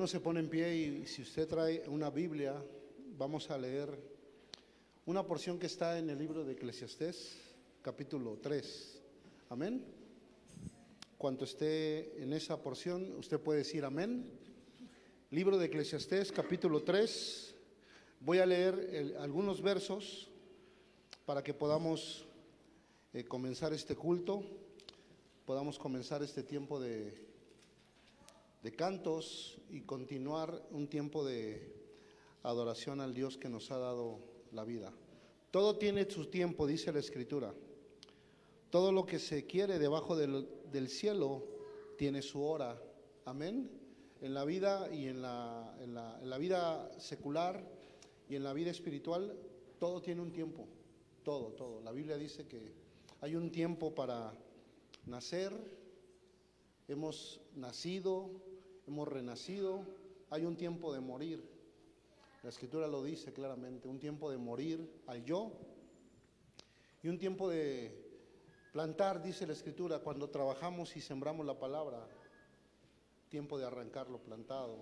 no se pone en pie y si usted trae una Biblia, vamos a leer una porción que está en el libro de Eclesiastés, capítulo 3. Amén. Cuanto esté en esa porción, usted puede decir amén. Libro de Eclesiastés, capítulo 3. Voy a leer algunos versos para que podamos eh, comenzar este culto, podamos comenzar este tiempo de, de cantos y continuar un tiempo de adoración al Dios que nos ha dado la vida. Todo tiene su tiempo, dice la Escritura. Todo lo que se quiere debajo del, del cielo tiene su hora. Amén. En la vida y en la, en la- en la vida secular y en la vida espiritual, todo tiene un tiempo. Todo, todo. La Biblia dice que hay un tiempo para nacer, hemos nacido, hemos renacido, hay un tiempo de morir. La escritura lo dice claramente, un tiempo de morir al yo y un tiempo de plantar, dice la escritura, cuando trabajamos y sembramos la palabra, tiempo de arrancar lo plantado.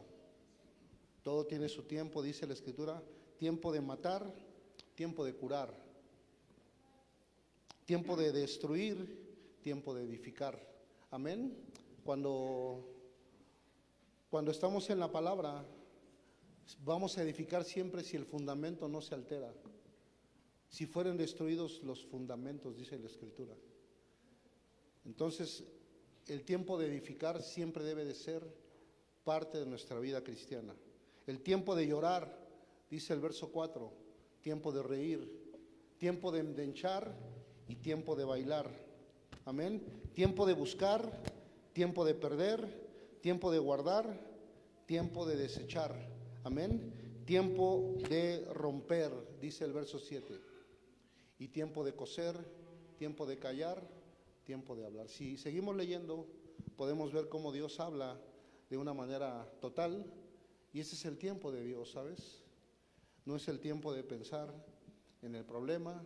Todo tiene su tiempo, dice la escritura, tiempo de matar, tiempo de curar, tiempo de destruir, tiempo de edificar. Amén. Cuando cuando estamos en la palabra, vamos a edificar siempre si el fundamento no se altera. Si fueren destruidos los fundamentos, dice la Escritura. Entonces, el tiempo de edificar siempre debe de ser parte de nuestra vida cristiana. El tiempo de llorar, dice el verso 4, tiempo de reír, tiempo de endenchar y tiempo de bailar. Amén. Tiempo de buscar, tiempo de perder, tiempo de guardar, tiempo de desechar. Amén. Tiempo de romper, dice el verso 7. Y tiempo de coser, tiempo de callar, tiempo de hablar. Si seguimos leyendo, podemos ver cómo Dios habla de una manera total. Y ese es el tiempo de Dios, ¿sabes? No es el tiempo de pensar en el problema,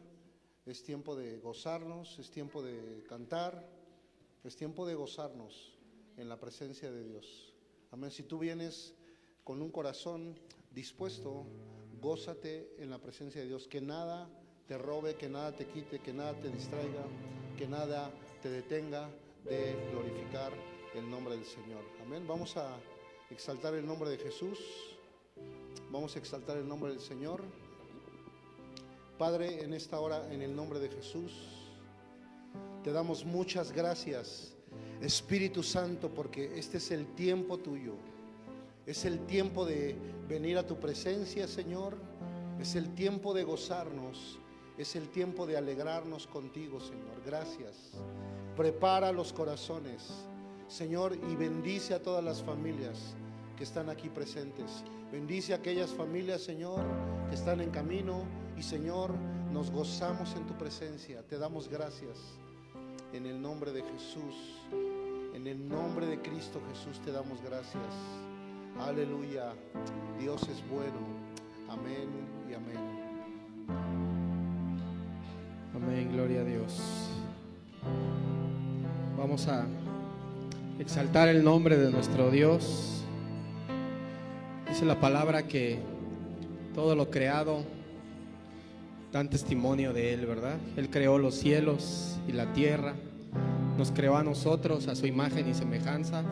es tiempo de gozarnos, es tiempo de cantar, es tiempo de gozarnos en la presencia de Dios. Amén. Si tú vienes con un corazón dispuesto, gózate en la presencia de Dios. Que nada te robe, que nada te quite, que nada te distraiga, que nada te detenga de glorificar el nombre del Señor. Amén. Vamos a exaltar el nombre de Jesús. Vamos a exaltar el nombre del Señor. Padre, en esta hora, en el nombre de Jesús, te damos muchas gracias, Espíritu Santo, porque este es el tiempo tuyo. Es el tiempo de venir a tu presencia, Señor. Es el tiempo de gozarnos. Es el tiempo de alegrarnos contigo, Señor. Gracias. Prepara los corazones, Señor, y bendice a todas las familias que están aquí presentes. Bendice a aquellas familias, Señor, que están en camino. Y, Señor, nos gozamos en tu presencia. Te damos gracias. En el nombre de Jesús, en el nombre de Cristo Jesús te damos gracias. Aleluya. Dios es bueno. Amén y amén. Amén, gloria a Dios. Vamos a exaltar el nombre de nuestro Dios. Dice la palabra que todo lo creado dan testimonio de Él, ¿verdad? Él creó los cielos y la tierra, nos creó a nosotros a su imagen y semejanza.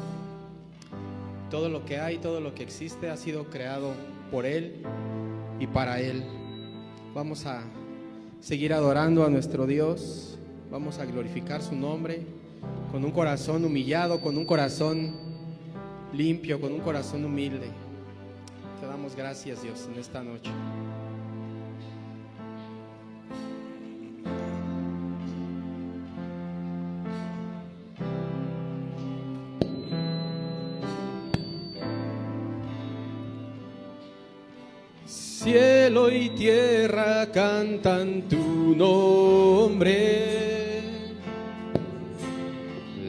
Todo lo que hay, todo lo que existe ha sido creado por Él y para Él. Vamos a seguir adorando a nuestro Dios, vamos a glorificar su nombre con un corazón humillado, con un corazón limpio, con un corazón humilde. Te damos gracias Dios en esta noche. Cielo y tierra cantan tu nombre.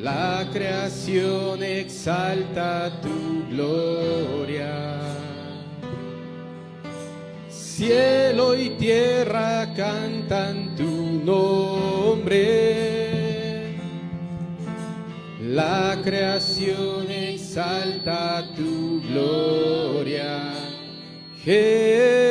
La creación exalta tu gloria. Cielo y tierra cantan tu nombre. La creación exalta tu gloria, Jesús.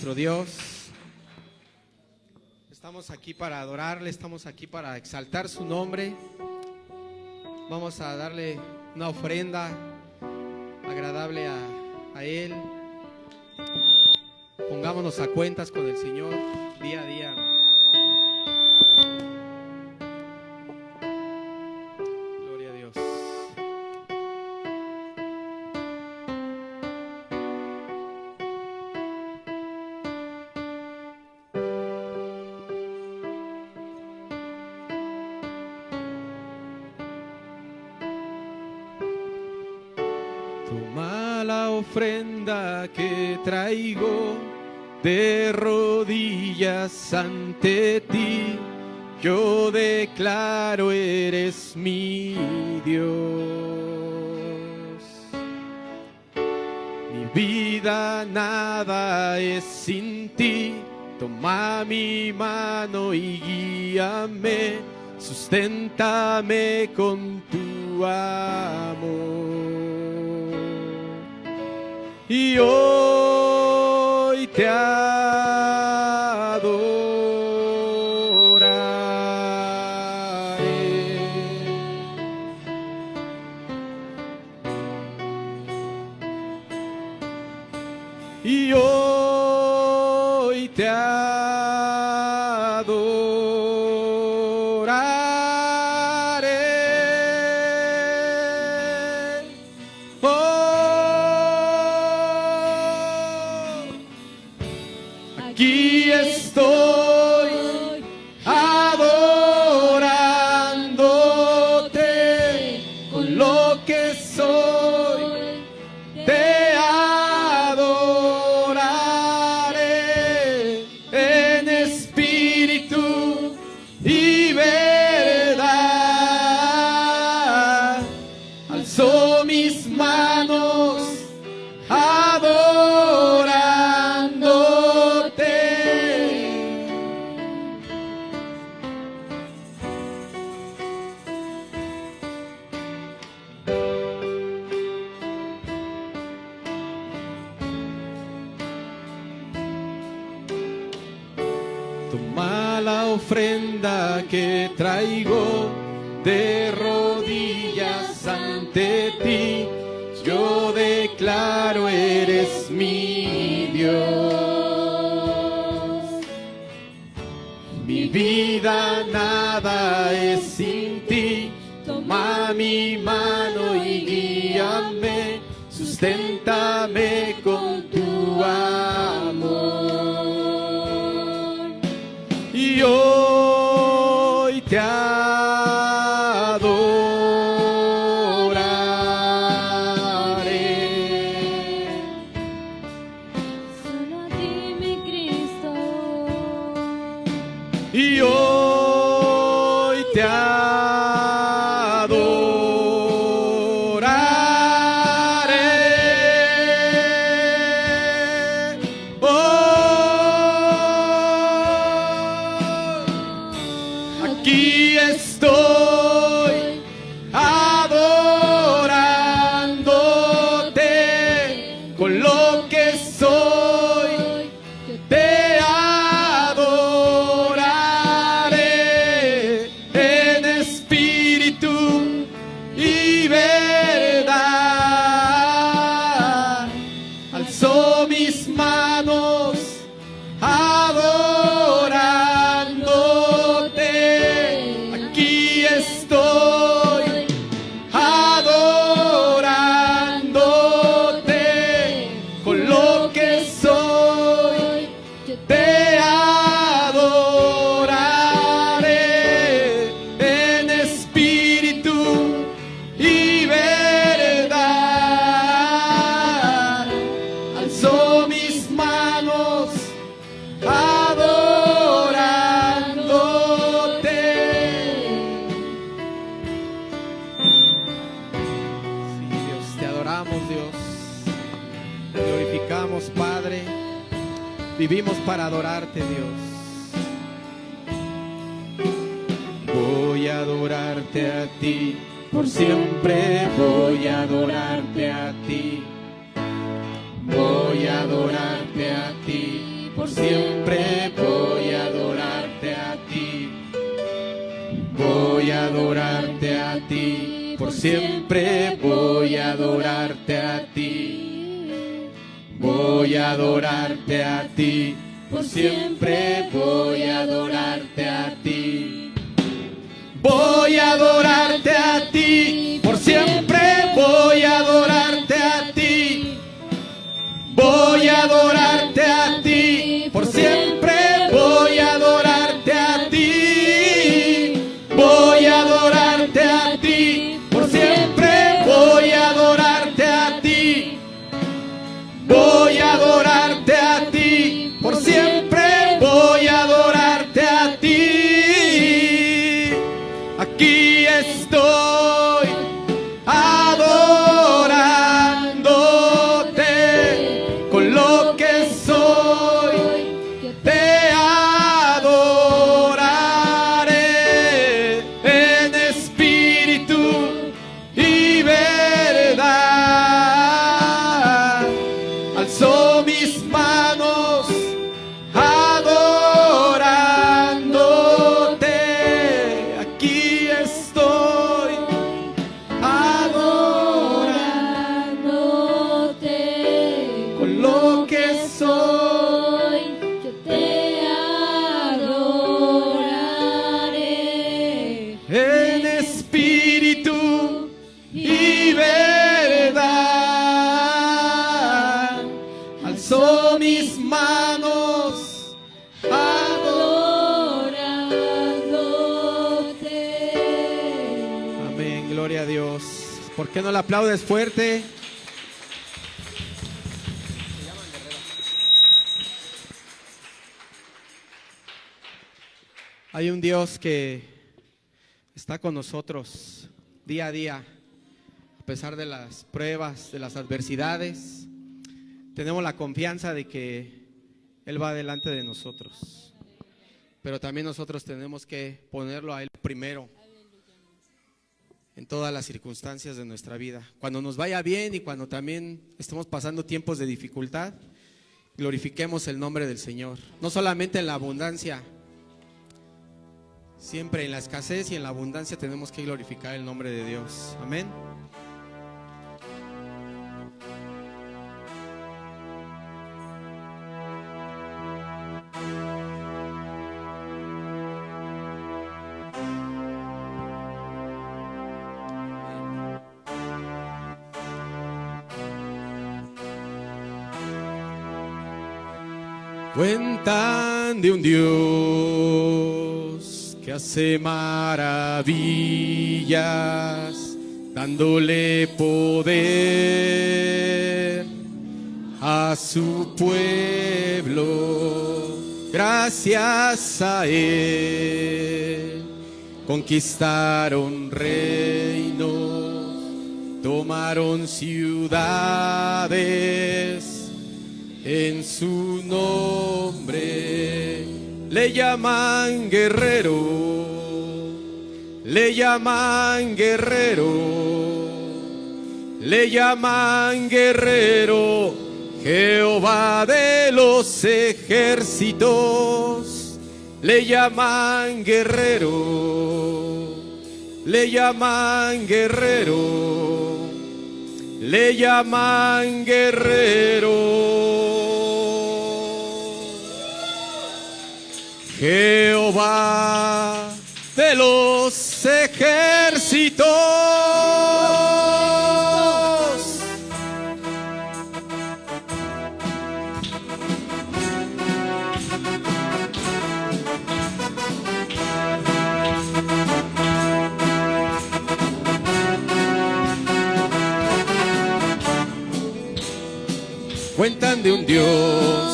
Nuestro Dios. Estamos aquí para adorarle, estamos aquí para exaltar su nombre. Vamos a darle una ofrenda agradable a, a Él. Pongámonos a cuentas con el Señor día a día. Ofrenda que traigo de rodillas ante ti. Yo declaro eres mi Dios. Mi vida nada es sin ti. Toma mi mano y guíame. Susténtame con tu amor y hoy te Toma la ofrenda que traigo de rodillas ante ti. Yo declaro eres mi Dios. Mi vida nada es sin ti. Toma mi mano y guíame. Susténtame con aplaudes fuerte? Hay un Dios que está con nosotros día a día, a pesar de las pruebas, de las adversidades. Tenemos la confianza de que Él va delante de nosotros. Pero también nosotros tenemos que ponerlo a Él primero en todas las circunstancias de nuestra vida. Cuando nos vaya bien y cuando también estemos pasando tiempos de dificultad, glorifiquemos el nombre del Señor. No solamente en la abundancia, siempre en la escasez y en la abundancia tenemos que glorificar el nombre de Dios. Amén. Un Dios que hace maravillas, dándole poder a su pueblo. Gracias a Él conquistaron reinos, tomaron ciudades en su nombre le llaman guerrero. Le llaman guerrero, le llaman guerrero, Jehová de los ejércitos, le llaman guerrero, le llaman guerrero, le llaman guerrero. Jehová de los ejércitos. Cuentan de un Dios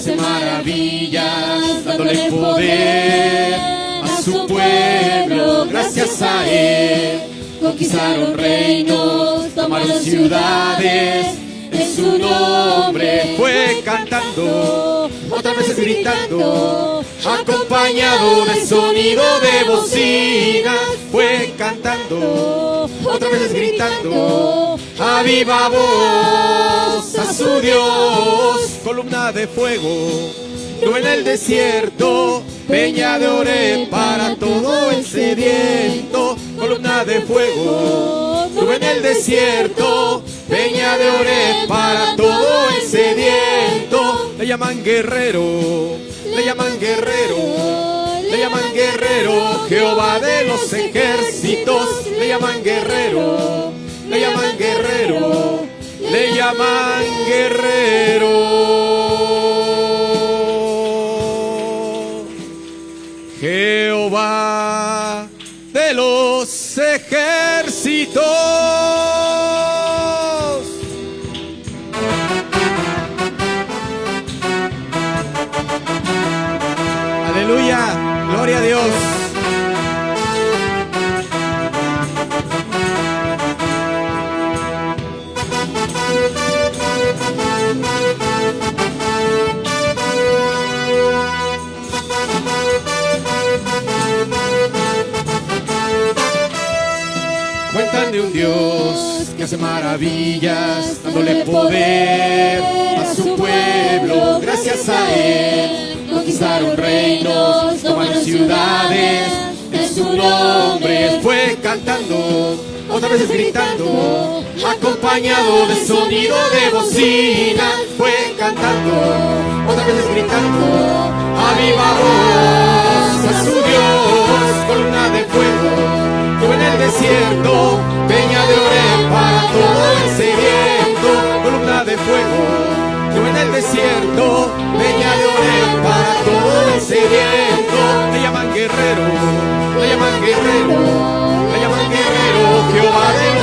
hace maravillas, dándole poder a su pueblo. Gracias a él conquistaron reinos, tomaron ciudades. En su nombre fue cantando, otras veces gritando, acompañado de sonido de bocina. Fue cantando, otras veces gritando, a viva voz a su Dios, columna de fuego. Tú en el desierto, peña de ore para todo el sediento, columna de fuego. Tú en el desierto, peña de ore para todo el sediento. Le llaman guerrero, le llaman guerrero, le llaman guerrero, Jehová de los ejércitos, le llaman guerrero, le llaman guerrero, le llaman guerrero. Dios que hace maravillas, dándole poder a su pueblo. Gracias a él conquistaron reinos, tomaron ciudades. En su nombre fue cantando, otras veces gritando, acompañado de sonido de bocina. Fue cantando, otras veces gritando, a viva voz a su Dios, columna de fuego. Desierto, peña de ore para todo el sediento, columna de fuego. Tú en el desierto, peña de ore para todo el sediento. Le llaman guerrero, le llaman guerrero, le llaman guerrero, Jehová de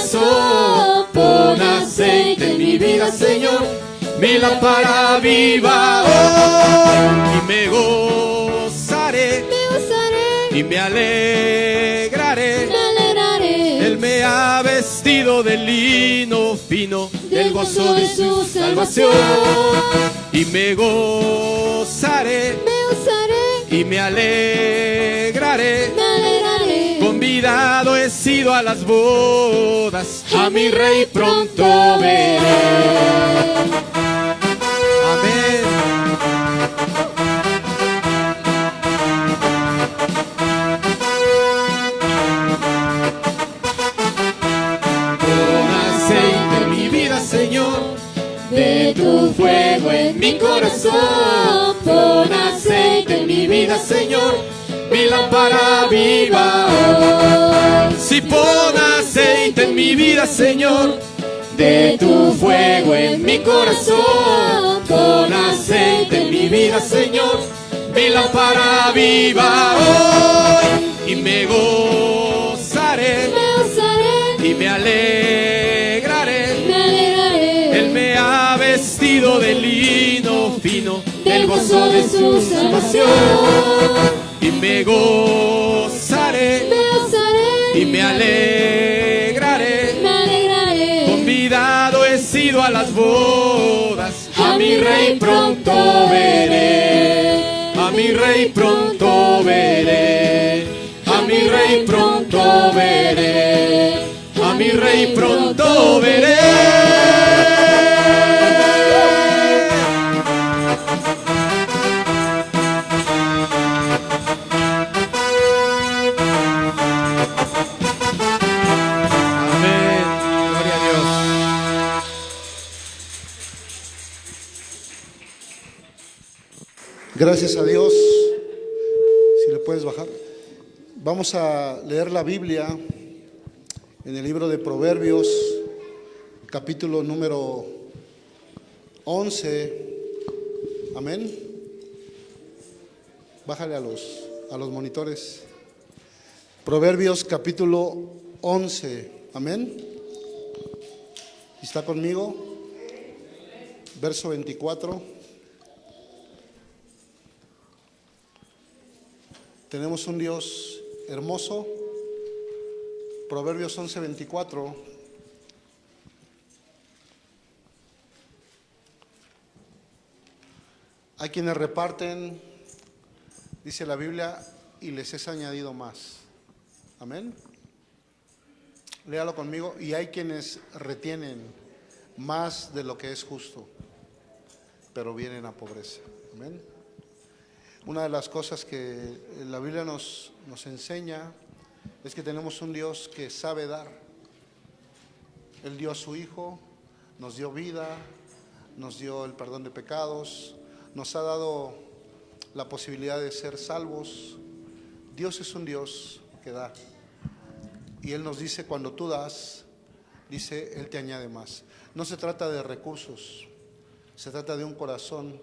corazón. Pon aceite en mi vida, Señor, mi lámpara viva hoy. Y me gozaré Me usaré, y me alegraré. me alegraré. Él me ha vestido de lino fino del gozo de su salvación. Y me gozaré Me usaré, y me alegraré. me alegraré. A las bodas, a mi rey pronto veré. Amén. Pon aceite mi vida, Señor, de tu fuego en mi corazón. Pon aceite en mi vida, Señor, lámpara viva. Si pon aceite en mi vida, Señor, de tu fuego en mi corazón. Pon aceite en mi vida, Señor, mi lámpara viva hoy. Y me gozaré y me alegraré. me alegraré. Él me ha vestido de lino fino del gozo de su salvación. Y me gozaré Me y me alegraré. me alegraré. Convidado he sido a las bodas, a mi rey pronto veré. A mi rey pronto veré. A mi rey pronto veré. A mi rey pronto veré. Gracias a Dios. Si le puedes bajar. Vamos a leer la Biblia en el libro de Proverbios, capítulo número 11. Amén. Bájale a los, a los monitores. Proverbios capítulo 11. Amén. ¿Está conmigo? Verso 24. Tenemos un Dios hermoso. Proverbios 11, 24. Hay quienes reparten, dice la Biblia, y les es añadido más. Amén. Léalo conmigo. Y hay quienes retienen más de lo que es justo, pero vienen a pobreza. Amén. Una de las cosas que la Biblia nos, nos enseña es que tenemos un Dios que sabe dar. Él dio a su Hijo, nos dio vida, nos dio el perdón de pecados, nos ha dado la posibilidad de ser salvos. Dios es un Dios que da. Y Él nos dice, cuando tú das, dice, Él te añade más. No se trata de recursos, se trata de un corazón.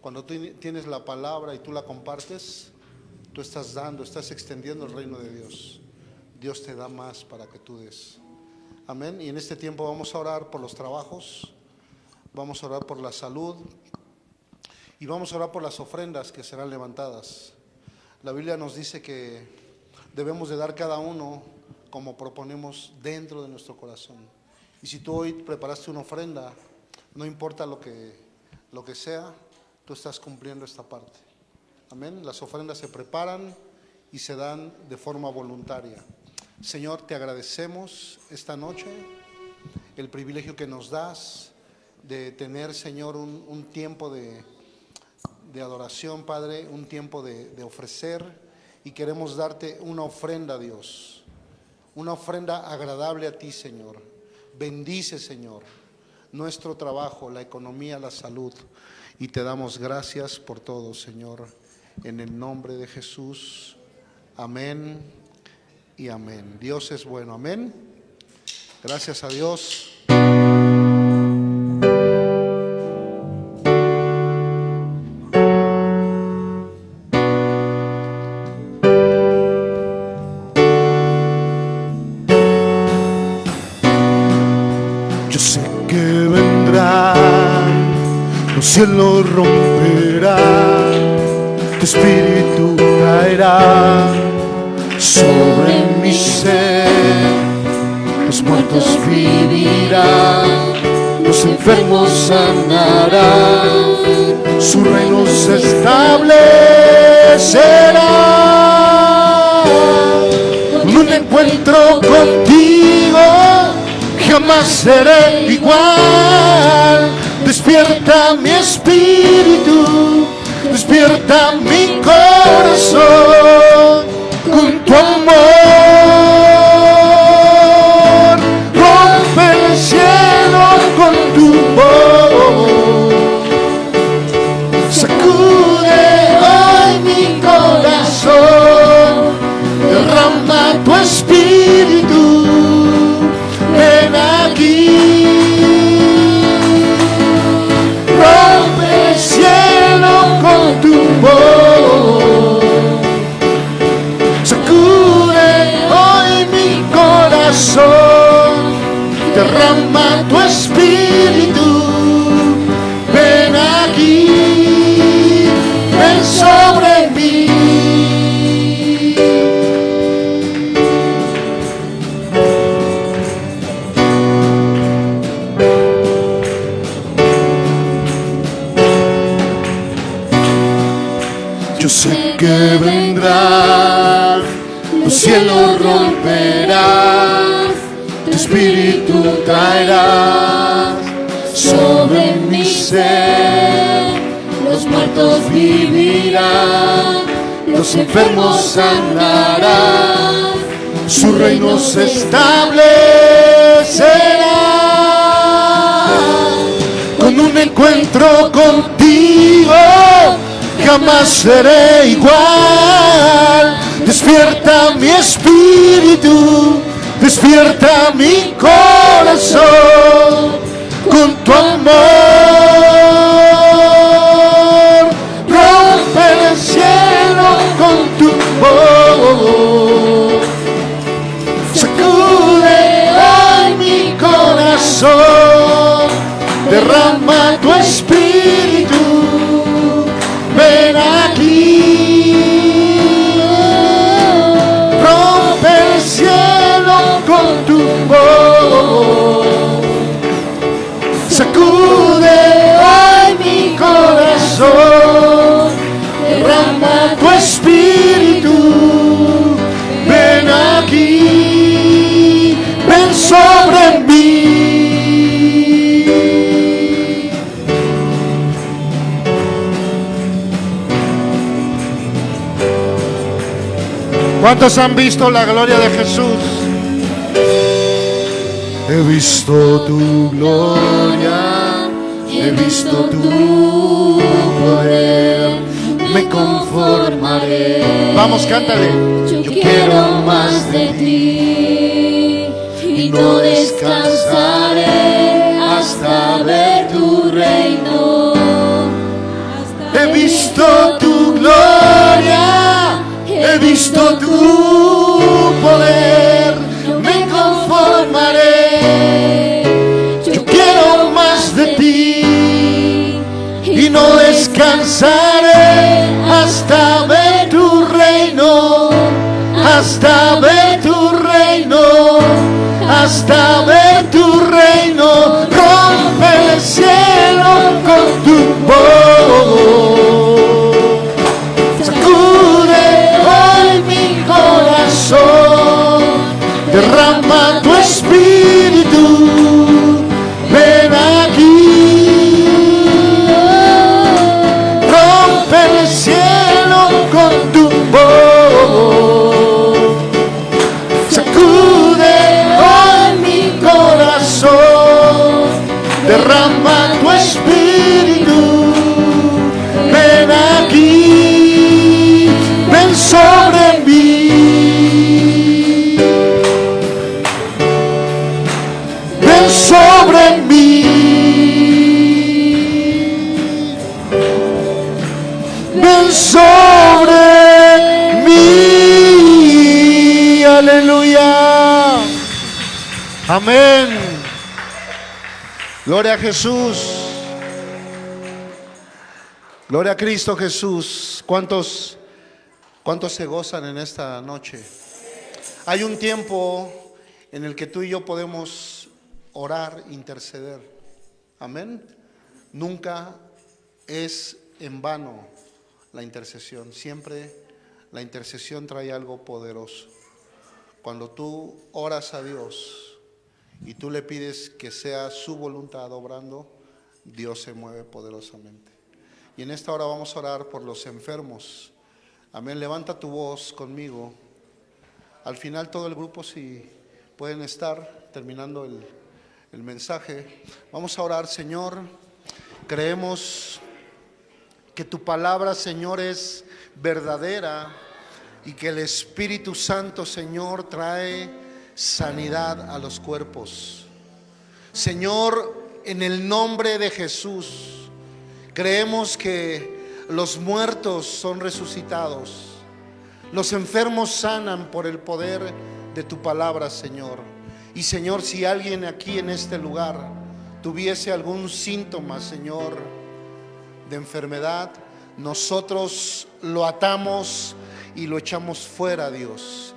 Cuando tú tienes la palabra y tú la compartes, tú estás dando, estás extendiendo el reino de Dios. Dios te da más para que tú des. Amén. Y en este tiempo vamos a orar por los trabajos, vamos a orar por la salud y vamos a orar por las ofrendas que serán levantadas. La Biblia nos dice que debemos de dar cada uno como proponemos dentro de nuestro corazón. Y si tú hoy preparaste una ofrenda, no importa lo que, lo que sea, tú estás cumpliendo esta parte. Amén. Las ofrendas se preparan y se dan de forma voluntaria. Señor, te agradecemos esta noche el privilegio que nos das de tener, Señor, un, tiempo de, de, adoración, Padre, un tiempo de, de ofrecer y queremos darte una ofrenda, Dios, una ofrenda agradable a ti, Señor. Bendice, Señor, nuestro trabajo, la economía, la salud y te damos gracias por todo, Señor, en el nombre de Jesús. Amén y amén. Dios es bueno, amén. Gracias a Dios. Los cielos romperán, tu espíritu caerá sobre mi ser. Los muertos vivirán, los enfermos sanarán, su reino se establecerá. Un encuentro contigo jamás seré igual. Despierta mi espíritu, despierta mi corazón seré igual. Despierta mi espíritu, despierta mi corazón ¿Cuántos han visto la gloria de Jesús? He visto tu gloria, he visto tu poder. Me me conformaré. Vamos, cántale. Yo quiero más de ti y no descansaré hasta ver tu reino. He visto tu gloria, he visto tu poder, me conformaré. Yo quiero más de ti y no descansaré hasta ver tu reino, hasta ver tu reino, hasta ver tu reino. Rompe el cielo con tu voz. Jesús. Gloria a Cristo Jesús. ¿Cuántos, cuántos se gozan en esta noche? Hay un tiempo en el que tú y yo podemos orar, interceder. Amén. Nunca es en vano la intercesión. Siempre la intercesión trae algo poderoso. Cuando tú oras a Dios y tú le pides que sea su voluntad obrando, Dios se mueve poderosamente. Y en esta hora vamos a orar por los enfermos. Amén. Levanta tu voz conmigo. Al final todo el grupo, si pueden estar terminando el, el mensaje, vamos a orar, Señor. Creemos que tu palabra, Señor, es verdadera y que el Espíritu Santo, Señor, trae sanidad a los cuerpos. Señor, en el nombre de Jesús, creemos que los muertos son resucitados. Los enfermos sanan por el poder de tu palabra, Señor. Y Señor, si alguien aquí en este lugar tuviese algún síntoma, Señor, de enfermedad, nosotros lo atamos y lo echamos fuera, Dios,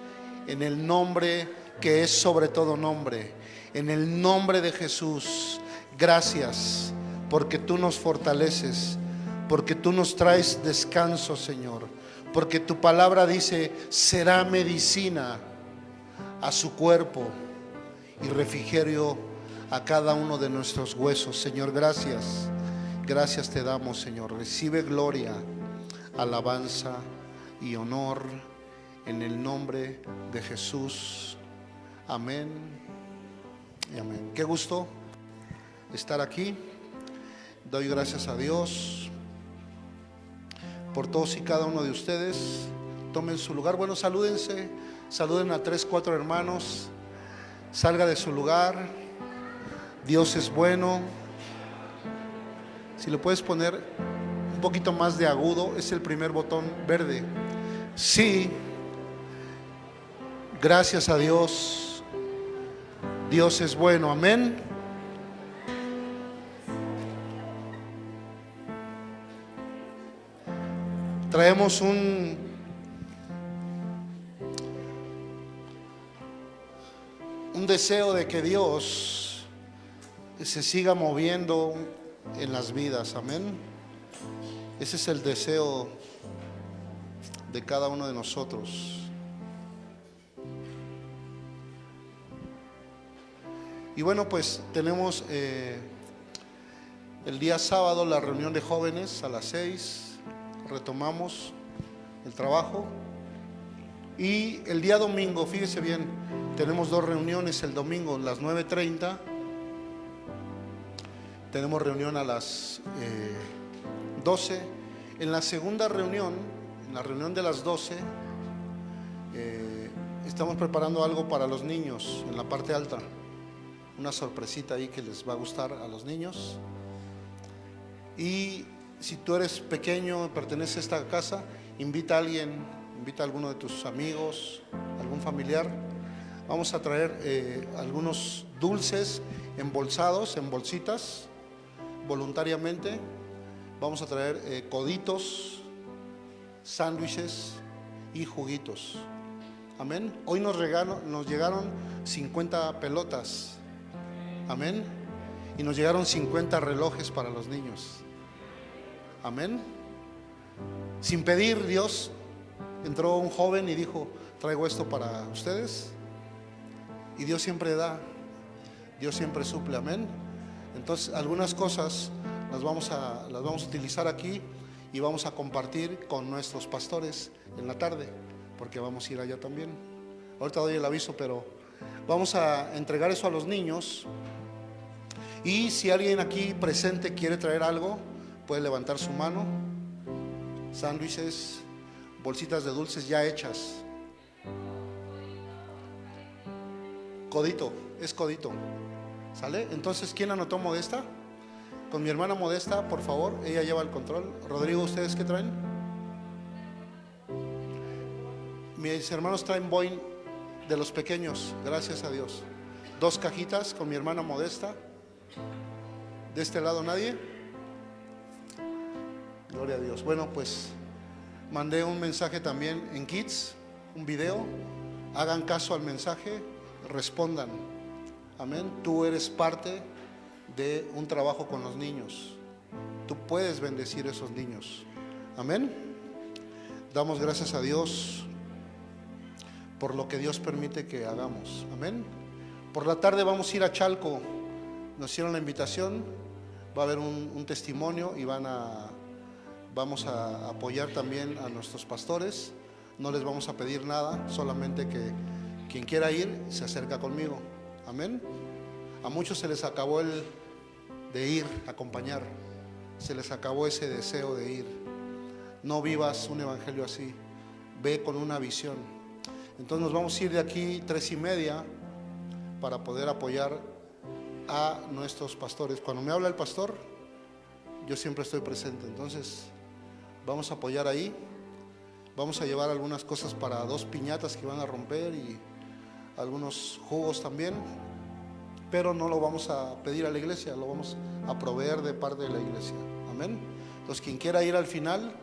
en el nombre que es sobre todo nombre, en el nombre de Jesús. Gracias porque tú nos fortaleces, porque tú nos traes descanso, Señor, porque tu palabra dice, será medicina a su cuerpo y refrigerio a cada uno de nuestros huesos. Señor, gracias. Gracias te damos, Señor. Recibe gloria, alabanza y honor en el nombre de Jesús. Amén amén. Qué gusto estar aquí. Doy gracias a Dios por todos y cada uno de ustedes. Tomen su lugar. Bueno, salúdense. Saluden a tres, cuatro hermanos. Salga de su lugar. Dios es bueno. Si lo puedes poner un poquito más de agudo, es el primer botón verde. Sí. Gracias a Dios. Dios es bueno. Amén. Traemos un un deseo de que Dios se siga moviendo en las vidas, amén. Ese es el deseo de cada uno de nosotros. Y bueno, pues tenemos eh, el día sábado la reunión de jóvenes a las seis, retomamos el trabajo. Y el día domingo, fíjese bien, tenemos dos reuniones el domingo, las 9.30. Tenemos reunión a las eh, 12 En la segunda reunión, en la reunión de las 12, eh, estamos preparando algo para los niños en la parte alta. Una sorpresita ahí que les va a gustar a los niños. Y si tú eres pequeño, perteneces a esta casa, invita a alguien, invita a alguno de tus amigos, algún familiar. Vamos a traer eh, algunos dulces embolsados, en bolsitas, voluntariamente. Vamos a traer eh, coditos, sándwiches y juguitos. Amén. Hoy nos, nos llegaron 50 pelotas. Amén. Y nos llegaron 50 relojes para los niños. Amén. Sin pedir, Dios entró un joven y dijo, traigo esto para ustedes. Y Dios siempre da, Dios siempre suple, amén. Entonces, algunas cosas las vamos a, las vamos a utilizar aquí y vamos a compartir con nuestros pastores en la tarde, porque vamos a ir allá también. Ahorita doy el aviso, pero vamos a entregar eso a los niños. Y si alguien aquí presente quiere traer algo, puede levantar su mano. Sándwiches, bolsitas de dulces ya hechas. Codito, es codito. ¿Sale? Entonces, ¿quién anotó Modesta? Con mi hermana Modesta, por favor, ella lleva el control. Rodrigo, ¿ustedes qué traen? Mis hermanos traen Boeing de los pequeños, gracias a Dios. Dos cajitas con mi hermana Modesta. De este lado nadie. Gloria a Dios. Bueno, pues mandé un mensaje también en Kids, un video. Hagan caso al mensaje, respondan. Amén. Tú eres parte de un trabajo con los niños. Tú puedes bendecir a esos niños. Amén. Damos gracias a Dios por lo que Dios permite que hagamos. Amén. Por la tarde vamos a ir a Chalco. Nos hicieron la invitación. Va a haber un, testimonio y van a Vamos a apoyar también a nuestros pastores. No les vamos a pedir nada, solamente que quien quiera ir se acerca conmigo. Amén. A muchos se les acabó el de ir, acompañar. Se les acabó ese deseo de ir. No vivas un evangelio así. Ve con una visión. Entonces nos vamos a ir de aquí tres y media para poder apoyar a nuestros pastores. Cuando me habla el pastor, yo siempre estoy presente. Entonces, Vamos a apoyar ahí. Vamos a llevar algunas cosas para dos piñatas que van a romper y algunos jugos también. Pero no lo vamos a pedir a la iglesia, lo vamos a proveer de parte de la iglesia. Amén. Entonces, quien quiera ir al final,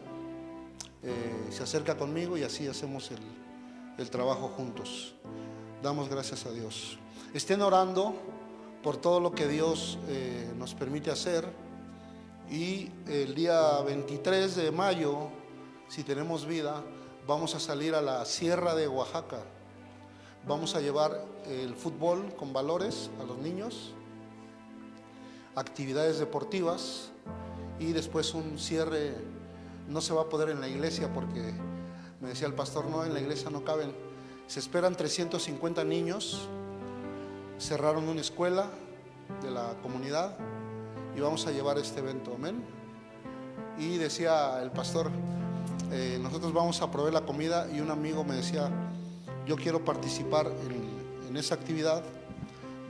eh, se acerca conmigo y así hacemos el, trabajo juntos. Damos gracias a Dios. Estén orando por todo lo que Dios eh, nos permite hacer y el día 23 de mayo, si tenemos vida, vamos a salir a la Sierra de Oaxaca. Vamos a llevar el fútbol con valores a los niños, actividades deportivas y después un cierre. No se va a poder en la iglesia porque me decía el pastor, no, en la iglesia no caben. Se esperan 350 niños. Cerraron una escuela de la comunidad y vamos a llevar este evento, amén. Y decía el pastor, eh, nosotros vamos a proveer la comida y un amigo me decía, yo quiero participar en, esa actividad,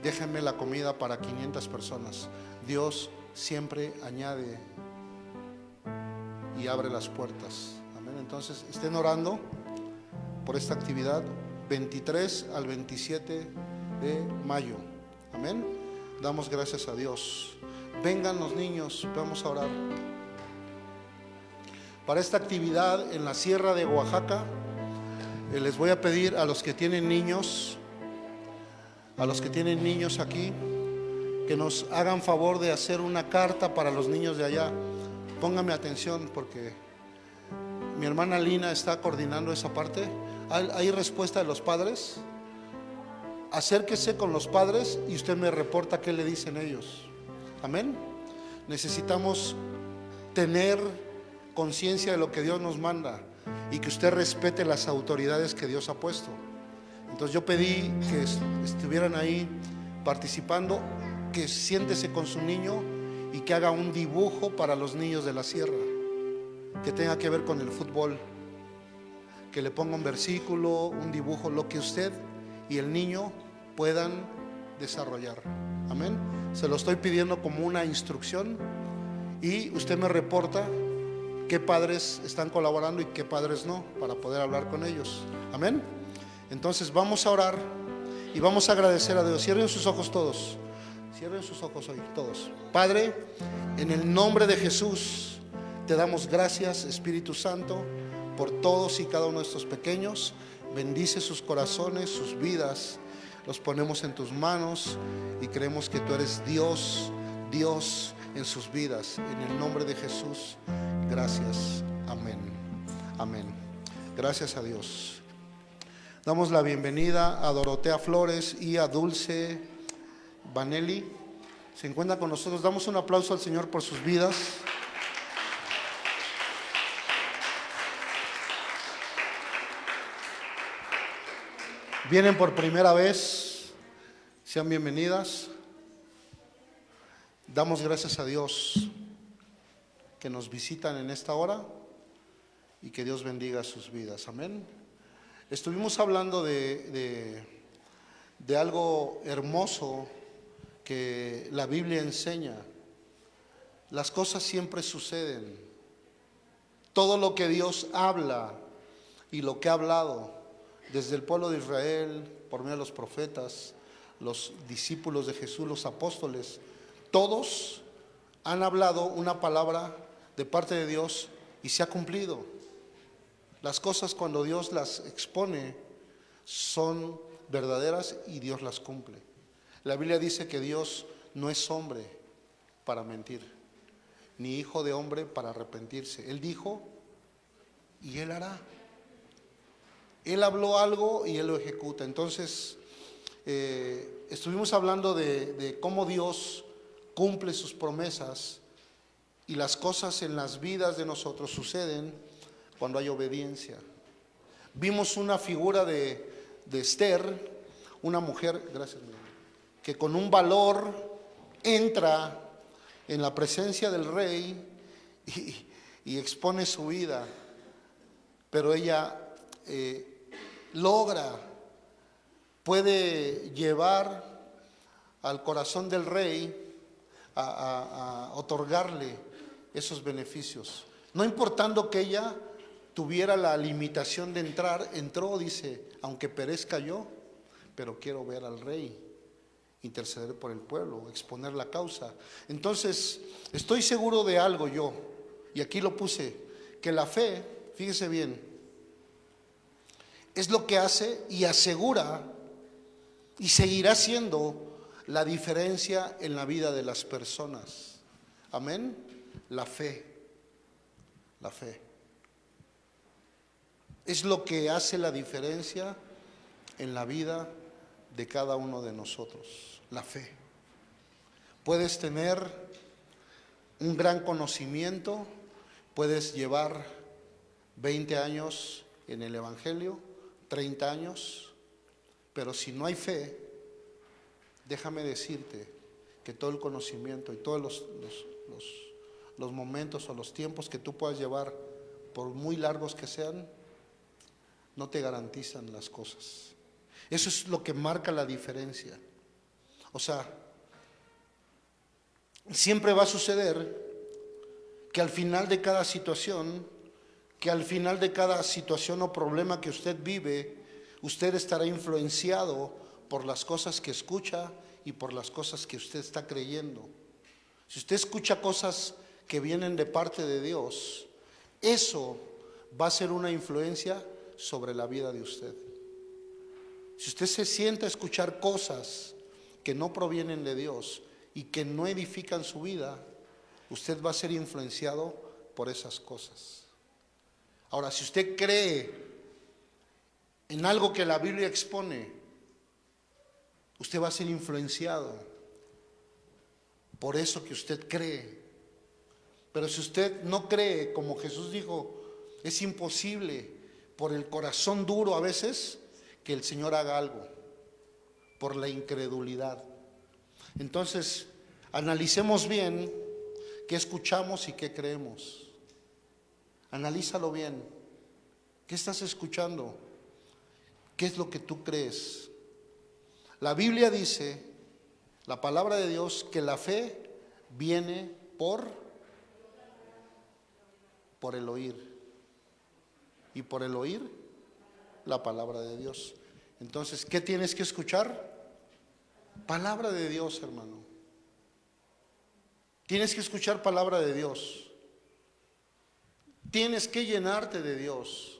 déjenme la comida para 500 personas. Dios siempre añade y abre las puertas. Amén. Entonces, estén orando por esta actividad 23 al 27 de mayo. Amén. Damos gracias a Dios. Vengan los niños, vamos a orar. Para esta actividad en la Sierra de Oaxaca, eh, les voy a pedir a los que tienen niños, a los que tienen niños aquí, que nos hagan favor de hacer una carta para los niños de allá. Póngame atención porque mi hermana Lina está coordinando esa parte. ¿Hay, respuesta de los padres? Acérquese con los padres y usted me reporta qué le dicen ellos. Amén. Necesitamos tener conciencia de lo que Dios nos manda y que usted respete las autoridades que Dios ha puesto. Entonces yo pedí que estuvieran ahí participando, que siéntese con su niño y que haga un dibujo para los niños de la sierra. que tenga que ver con el fútbol, que le ponga un versículo, un dibujo, lo que usted y el niño puedan desarrollar. Amén. Se lo estoy pidiendo como una instrucción y usted me reporta qué padres están colaborando y qué padres no, para poder hablar con ellos. Amén. Entonces vamos a orar y vamos a agradecer a Dios. Cierren sus ojos todos. Cierren sus ojos hoy, todos. Padre, en el nombre de Jesús, te damos gracias, Espíritu Santo, por todos y cada uno de estos pequeños. Bendice sus corazones, sus vidas. Los ponemos en tus manos y creemos que tú eres Dios, Dios en sus vidas. En el nombre de Jesús, gracias. Amén. Amén. Gracias a Dios. Damos la bienvenida a Dorotea Flores y a Dulce Vanelli. Se encuentra con nosotros. Damos un aplauso al Señor por sus vidas. Vienen por primera vez. Sean bienvenidas. Damos gracias a Dios que nos visitan en esta hora y que Dios bendiga sus vidas. Amén. Estuvimos hablando de, de, algo hermoso que la Biblia enseña. Las cosas siempre suceden. Todo lo que Dios habla y lo que ha hablado desde el pueblo de Israel, por medio de los profetas, los discípulos de Jesús, los apóstoles, todos han hablado una palabra de parte de Dios y se ha cumplido. Las cosas cuando Dios las expone son verdaderas y Dios las cumple. La Biblia dice que Dios no es hombre para mentir, ni hijo de hombre para arrepentirse. Él dijo y Él hará. Él habló algo y Él lo ejecuta. Entonces, eh, estuvimos hablando de, cómo Dios cumple sus promesas y las cosas en las vidas de nosotros suceden cuando hay obediencia. Vimos una figura de, de Esther, una mujer, gracias, que con un valor entra en la presencia del rey y, y expone su vida, pero ella eh, logra, puede llevar al corazón del rey a, otorgarle esos beneficios. No importando que ella tuviera la limitación de entrar, entró, dice, aunque perezca yo, pero quiero ver al rey, interceder por el pueblo, exponer la causa. Entonces, estoy seguro de algo yo, y aquí lo puse, que la fe, fíjese bien, es lo que hace y asegura y seguirá siendo la diferencia en la vida de las personas. Amén. La fe, la fe. Es lo que hace la diferencia en la vida de cada uno de nosotros, la fe. Puedes tener un gran conocimiento, puedes llevar 20 años en el Evangelio, 30 años, pero si no hay fe, déjame decirte que todo el conocimiento y todos los, los, los, los momentos o los tiempos que tú puedas llevar, por muy largos que sean, no te garantizan las cosas. Eso es lo que marca la diferencia. O sea, siempre va a suceder que al final de cada situación, que al final de cada situación o problema que usted vive, usted estará influenciado por las cosas que escucha y por las cosas que usted está creyendo. Si usted escucha cosas que vienen de parte de Dios, eso va a ser una influencia sobre la vida de usted. Si usted se siente a escuchar cosas que no provienen de Dios y que no edifican su vida, usted va a ser influenciado por esas cosas. Ahora, si usted cree en algo que la Biblia expone, usted va a ser influenciado por eso que usted cree. Pero si usted no cree, como Jesús dijo, es imposible por el corazón duro a veces que el Señor haga algo, por la incredulidad. Entonces, analicemos bien qué escuchamos y qué creemos. Analízalo bien. ¿Qué estás escuchando? ¿Qué es lo que tú crees? La Biblia dice, la palabra de Dios, que la fe viene por por el oír. Y por el oír la palabra de Dios. Entonces, ¿qué tienes que escuchar? Palabra de Dios, hermano. Tienes que escuchar palabra de Dios. Tienes que llenarte de Dios.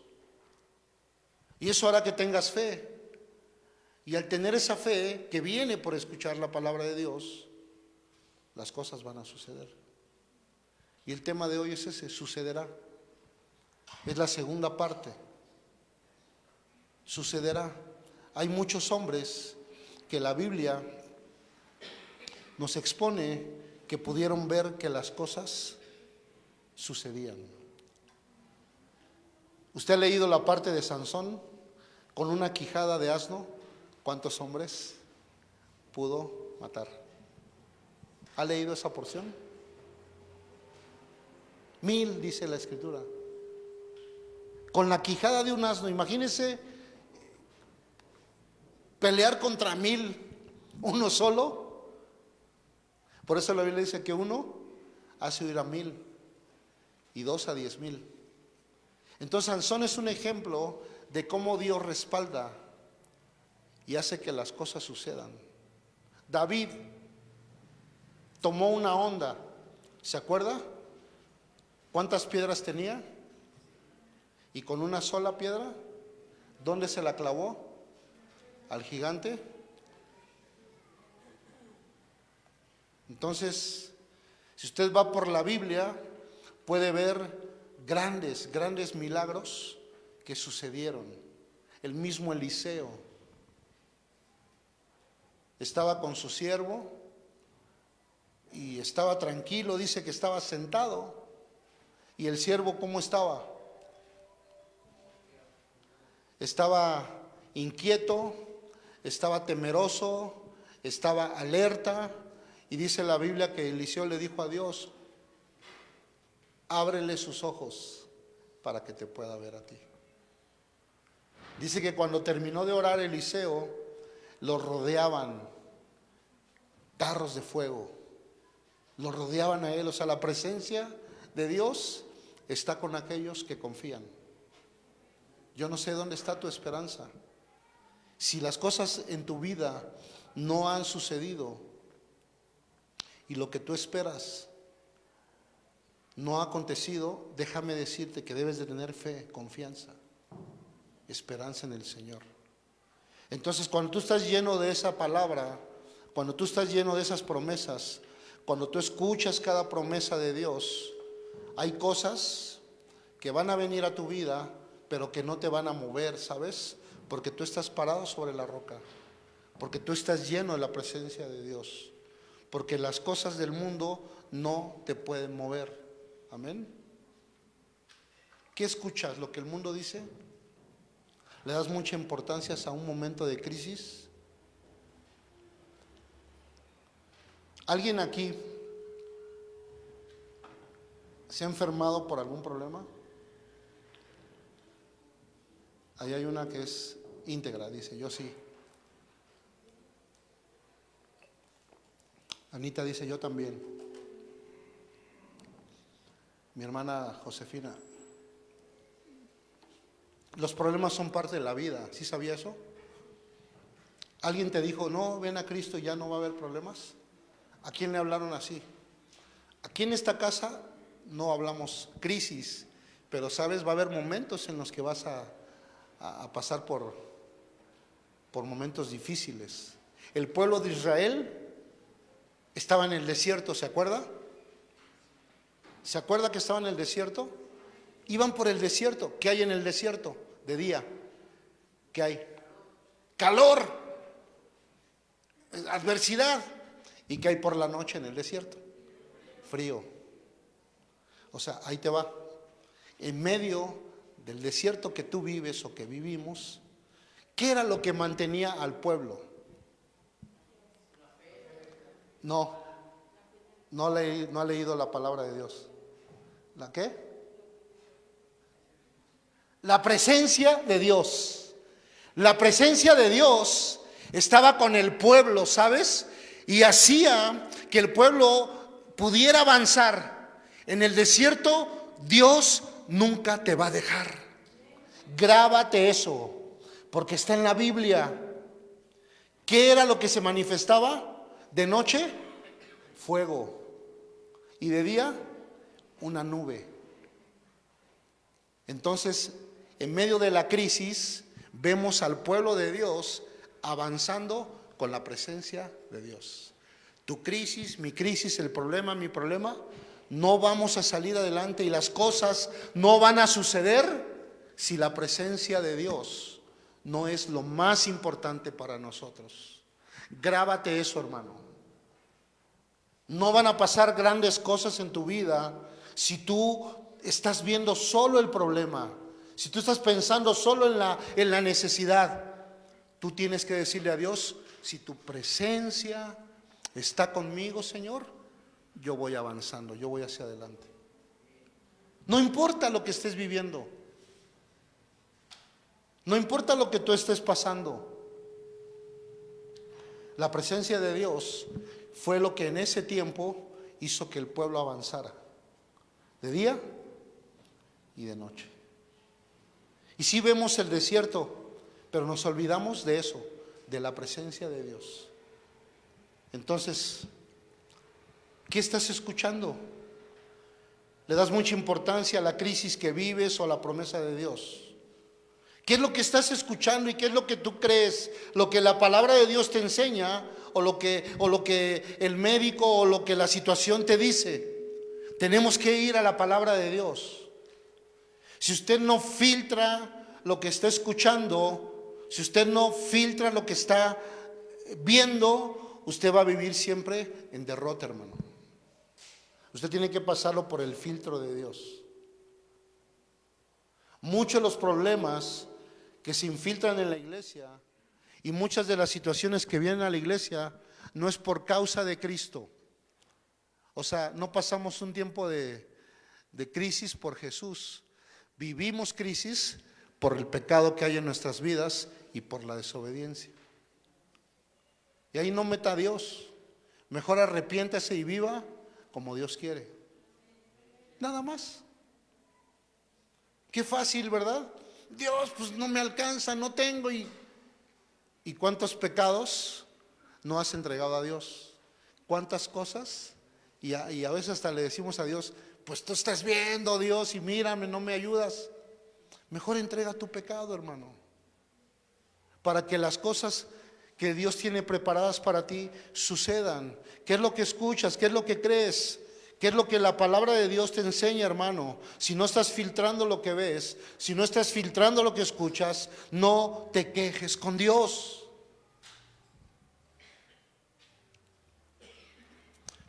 Y eso hará que tengas fe. Y al tener esa fe que viene por escuchar la palabra de Dios, las cosas van a suceder. Y el tema de hoy es ese, sucederá. Es la segunda parte. Sucederá. Hay muchos hombres que la Biblia nos expone que pudieron ver que las cosas sucedían. ¿Usted ha leído la parte de Sansón con una quijada de asno? ¿Cuántos hombres pudo matar? ¿Ha leído esa porción? Mil, dice la escritura. Con la quijada de un asno, imagínese pelear contra mil, uno solo. Por eso la Biblia dice que uno hace huir a mil y dos a diez mil. Entonces Sansón es un ejemplo de cómo Dios respalda y hace que las cosas sucedan. David tomó una onda, ¿se acuerda? ¿Cuántas piedras tenía? Y con una sola piedra, ¿dónde se la clavó? Al gigante. Entonces, si usted va por la Biblia, puede ver grandes, grandes milagros que sucedieron. El mismo Eliseo estaba con su siervo y estaba tranquilo, dice que estaba sentado ¿Y el siervo cómo estaba? Estaba inquieto, estaba temeroso, estaba alerta. Y dice la Biblia que Eliseo le dijo a Dios, ábrele sus ojos para que te pueda ver a ti. Dice que cuando terminó de orar Eliseo, lo rodeaban carros de fuego, lo rodeaban a él, o sea, la presencia de Dios está con aquellos que confían. Yo no sé dónde está tu esperanza. Si las cosas en tu vida no han sucedido y lo que tú esperas no ha acontecido, déjame decirte que debes de tener fe, confianza, esperanza en el Señor. Entonces, cuando tú estás lleno de esa palabra, cuando tú estás lleno de esas promesas, cuando tú escuchas cada promesa de Dios, hay cosas que van a venir a tu vida, pero que no te van a mover, ¿sabes? Porque tú estás parado sobre la roca, porque tú estás lleno de la presencia de Dios, porque las cosas del mundo no te pueden mover. Amén. ¿Qué escuchas? ¿Lo que el mundo dice? ¿Le das mucha importancia a un momento de crisis? ¿Alguien aquí ¿Se ha enfermado por algún problema? Ahí hay una que es íntegra, dice, yo sí. Anita dice, yo también. Mi hermana Josefina. Los problemas son parte de la vida, ¿sí sabía eso? ¿Alguien te dijo, no, ven a Cristo y ya no va a haber problemas? ¿A quién le hablaron así? Aquí en esta casa no hablamos crisis, pero sabes, va a haber momentos en los que vas a, pasar por, por momentos difíciles. El pueblo de Israel estaba en el desierto, ¿se acuerda? ¿Se acuerda que estaba en el desierto? Iban por el desierto. ¿Qué hay en el desierto de día? ¿Qué hay? Calor, adversidad. ¿Y qué hay por la noche en el desierto? Frío. O sea, ahí te va. En medio del desierto que tú vives o que vivimos, ¿qué era lo que mantenía al pueblo? No, no, no ha leído la palabra de Dios. ¿La qué? La presencia de Dios. La presencia de Dios estaba con el pueblo, ¿sabes? Y hacía que el pueblo pudiera avanzar. En el desierto Dios nunca te va a dejar. Grábate eso, porque está en la Biblia. ¿Qué era lo que se manifestaba? De noche, fuego. Y de día, una nube. Entonces, en medio de la crisis, vemos al pueblo de Dios avanzando con la presencia de Dios. Tu crisis, mi crisis, el problema, mi problema, no vamos a salir adelante y las cosas no van a suceder si la presencia de Dios no es lo más importante para nosotros. Grábate eso, hermano. No van a pasar grandes cosas en tu vida si tú estás viendo solo el problema, si tú estás pensando solo en la, en la necesidad. Tú tienes que decirle a Dios, si tu presencia está conmigo, Señor, yo voy avanzando, yo voy hacia adelante. No importa lo que estés viviendo. No importa lo que tú estés pasando. La presencia de Dios fue lo que en ese tiempo hizo que el pueblo avanzara. De día y de noche. Y sí vemos el desierto, pero nos olvidamos de eso, de la presencia de Dios. Entonces, ¿qué estás escuchando? ¿Le das mucha importancia a la crisis que vives o a la promesa de Dios? ¿Qué es lo que estás escuchando y qué es lo que tú crees? ¿Lo que la palabra de Dios te enseña o lo que, o lo que el médico o lo que la situación te dice? Tenemos que ir a la palabra de Dios. Si usted no filtra lo que está escuchando, si usted no filtra lo que está viendo, usted va a vivir siempre en derrota, hermano. Usted tiene que pasarlo por el filtro de Dios. Muchos de los problemas que se infiltran en la iglesia y muchas de las situaciones que vienen a la iglesia no es por causa de Cristo. O sea, no pasamos un tiempo de, de crisis por Jesús. Vivimos crisis por el pecado que hay en nuestras vidas y por la desobediencia. Y ahí no meta a Dios. Mejor arrepiéntase y viva como Dios quiere. Nada más. Qué fácil, ¿verdad? Dios, pues no me alcanza, no tengo. ¿Y, ¿y cuántos pecados no has entregado a Dios? ¿Cuántas cosas? Y a, veces hasta le decimos a Dios, pues tú estás viendo, Dios, y mírame, no me ayudas. Mejor entrega tu pecado, hermano para que las cosas que Dios tiene preparadas para ti sucedan. ¿Qué es lo que escuchas? ¿Qué es lo que crees? ¿Qué es lo que la palabra de Dios te enseña, hermano? Si no estás filtrando lo que ves, si no estás filtrando lo que escuchas, no te quejes con Dios.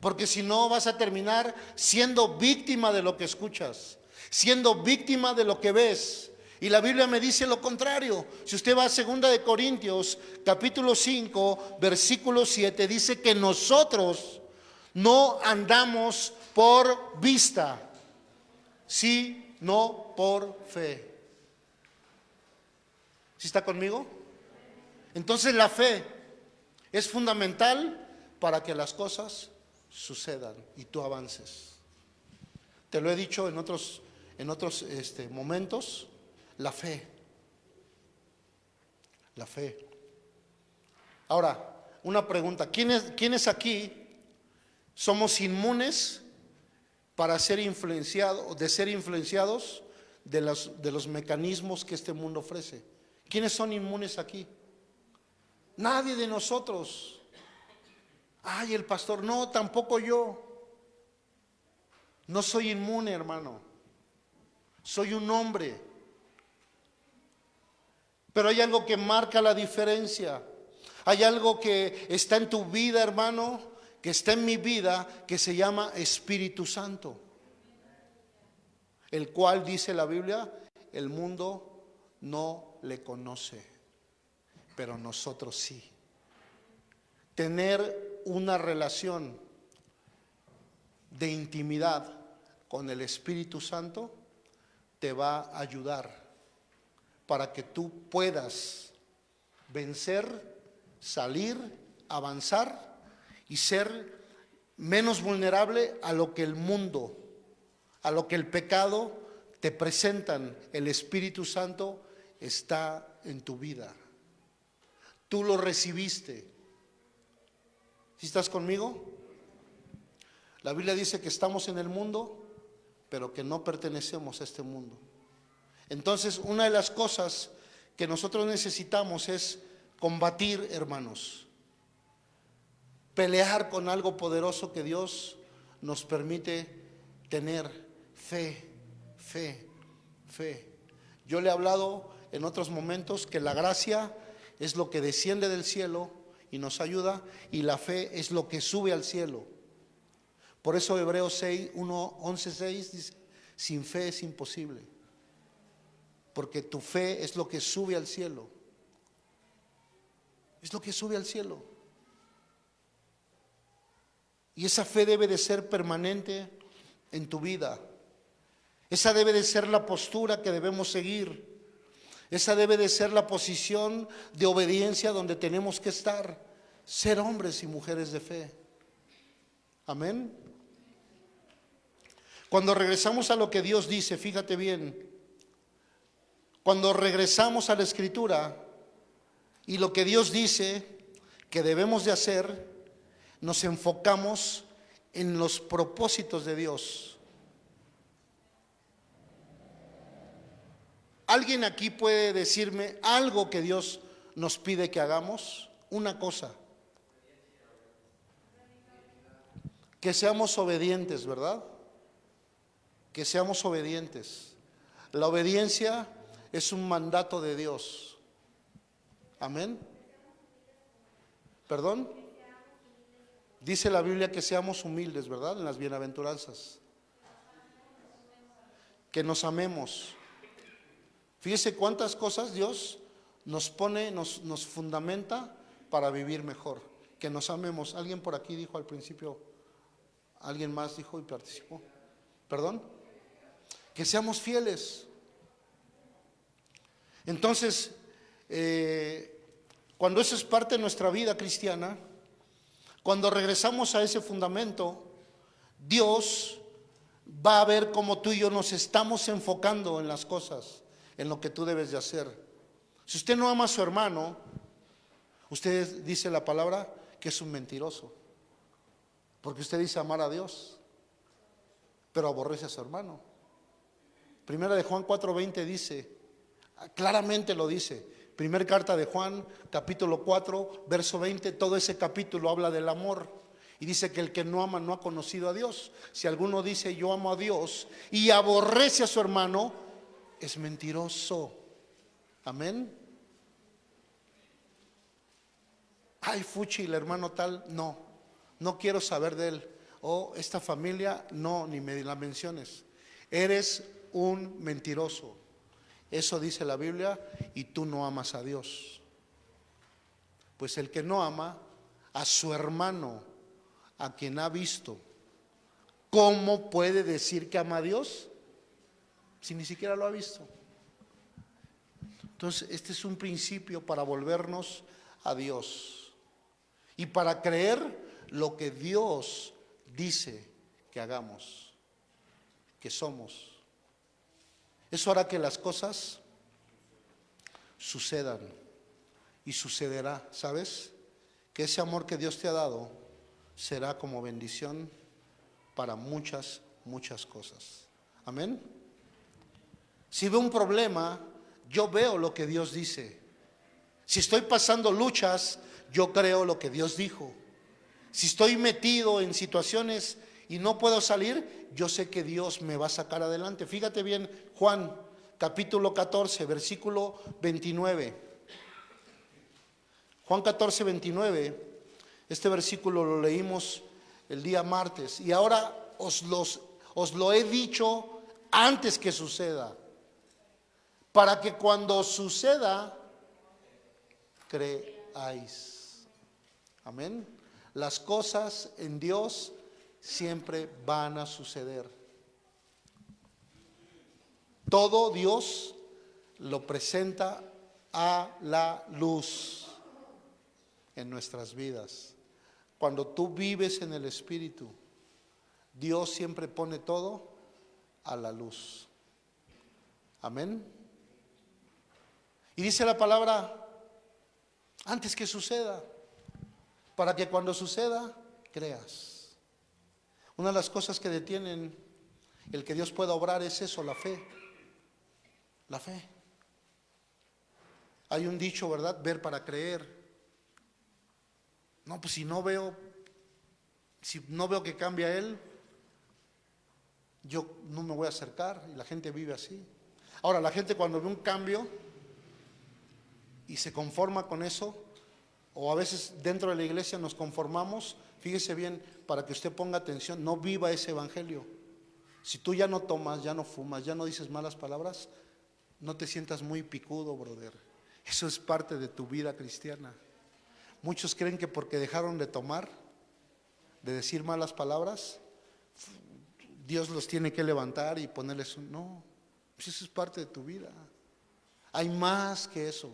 Porque si no vas a terminar siendo víctima de lo que escuchas, siendo víctima de lo que ves. Y la Biblia me dice lo contrario. Si usted va a 2 de Corintios, capítulo 5, versículo 7, dice que nosotros no andamos por vista, sino por fe. ¿Sí está conmigo? Entonces la fe es fundamental para que las cosas sucedan y tú avances. Te lo he dicho en otros, en otros este, momentos. La fe. La fe. Ahora, una pregunta. ¿Quiénes, ¿Quiénes aquí somos inmunes para ser influenciados, de ser influenciados de los, de los mecanismos que este mundo ofrece? ¿Quiénes son inmunes aquí? Nadie de nosotros. Ay, el pastor, no, tampoco yo. No soy inmune, hermano. Soy un hombre pero hay algo que marca la diferencia. Hay algo que está en tu vida, hermano, que está en mi vida, que se llama Espíritu Santo. El cual, dice la Biblia, el mundo no le conoce, pero nosotros sí. Tener una relación de intimidad con el Espíritu Santo te va a ayudar para que tú puedas vencer, salir, avanzar y ser menos vulnerable a lo que el mundo, a lo que el pecado te presentan. El Espíritu Santo está en tu vida. Tú lo recibiste. ¿Sí estás conmigo? La Biblia dice que estamos en el mundo, pero que no pertenecemos a este mundo. Entonces, una de las cosas que nosotros necesitamos es combatir, hermanos, pelear con algo poderoso que Dios nos permite tener, fe, fe, fe. Yo le he hablado en otros momentos que la gracia es lo que desciende del cielo y nos ayuda y la fe es lo que sube al cielo. Por eso Hebreos 6, 1, 11, 6 dice, sin fe es imposible, porque tu fe es lo que sube al cielo. Es lo que sube al cielo. Y esa fe debe de ser permanente en tu vida. Esa debe de ser la postura que debemos seguir. Esa debe de ser la posición de obediencia donde tenemos que estar. Ser hombres y mujeres de fe. Amén. Cuando regresamos a lo que Dios dice, fíjate bien, cuando regresamos a la escritura y lo que Dios dice que debemos de hacer, nos enfocamos en los propósitos de Dios. ¿Alguien aquí puede decirme algo que Dios nos pide que hagamos? Una cosa. Que seamos obedientes, ¿verdad? Que seamos obedientes. La obediencia es un mandato de Dios. Amén. ¿Perdón? Dice la Biblia que seamos humildes, ¿verdad? En las bienaventuranzas. Que nos amemos. Fíjese cuántas cosas Dios nos pone, nos, nos fundamenta para vivir mejor. Que nos amemos. Alguien por aquí dijo al principio, alguien más dijo y participó. ¿Perdón? Que seamos fieles. Entonces, eh, cuando eso es parte de nuestra vida cristiana, cuando regresamos a ese fundamento, Dios va a ver cómo tú y yo nos estamos enfocando en las cosas, en lo que tú debes de hacer. Si usted no ama a su hermano, usted dice la palabra que es un mentiroso, porque usted dice amar a Dios, pero aborrece a su hermano. Primera de Juan 4:20 dice, claramente lo dice, Primer carta de Juan, capítulo 4, verso 20, todo ese capítulo habla del amor. Y dice que el que no ama no ha conocido a Dios. Si alguno dice yo amo a Dios y aborrece a su hermano, es mentiroso. Amén. Ay, Fuchi, el hermano tal, no, no quiero saber de él. O esta familia, no, ni me la menciones. Eres un mentiroso. Eso dice la Biblia y tú no amas a Dios. Pues el que no ama a su hermano, a quien ha visto, ¿cómo puede decir que ama a Dios si ni siquiera lo ha visto? Entonces, este es un principio para volvernos a Dios y para creer lo que Dios dice que hagamos, que somos. Eso hará que las cosas sucedan y sucederá, ¿sabes? Que ese amor que Dios te ha dado será como bendición para muchas, muchas cosas. Amén. Si veo un problema, yo veo lo que Dios dice. Si estoy pasando luchas, yo creo lo que Dios dijo. Si estoy metido en situaciones y no puedo salir, yo sé que Dios me va a sacar adelante. Fíjate bien, Juan capítulo 14, versículo 29. Juan 14, 29. Este versículo lo leímos el día martes y ahora os, os lo he dicho antes que suceda, para que cuando suceda, creáis. Amén. Las cosas en Dios siempre van a suceder. Todo Dios lo presenta a la luz en nuestras vidas. Cuando tú vives en el Espíritu, Dios siempre pone todo a la luz. Amén. Y dice la palabra, antes que suceda, para que cuando suceda, creas. Una de las cosas que detienen el que Dios pueda obrar es eso, la fe. La fe. Hay un dicho, ¿verdad? Ver para creer. No, pues si no veo, si no veo que cambia Él, yo no me voy a acercar y la gente vive así. Ahora, la gente cuando ve un cambio y se conforma con eso, o a veces dentro de la iglesia nos conformamos, fíjese bien, para que usted ponga atención, no viva ese evangelio. Si tú ya no tomas, ya no fumas, ya no dices malas palabras, no te sientas muy picudo, brother. Eso es parte de tu vida cristiana. Muchos creen que porque dejaron de tomar, de decir malas palabras, Dios los tiene que levantar y ponerles un... No, pues eso es parte de tu vida. Hay más que eso.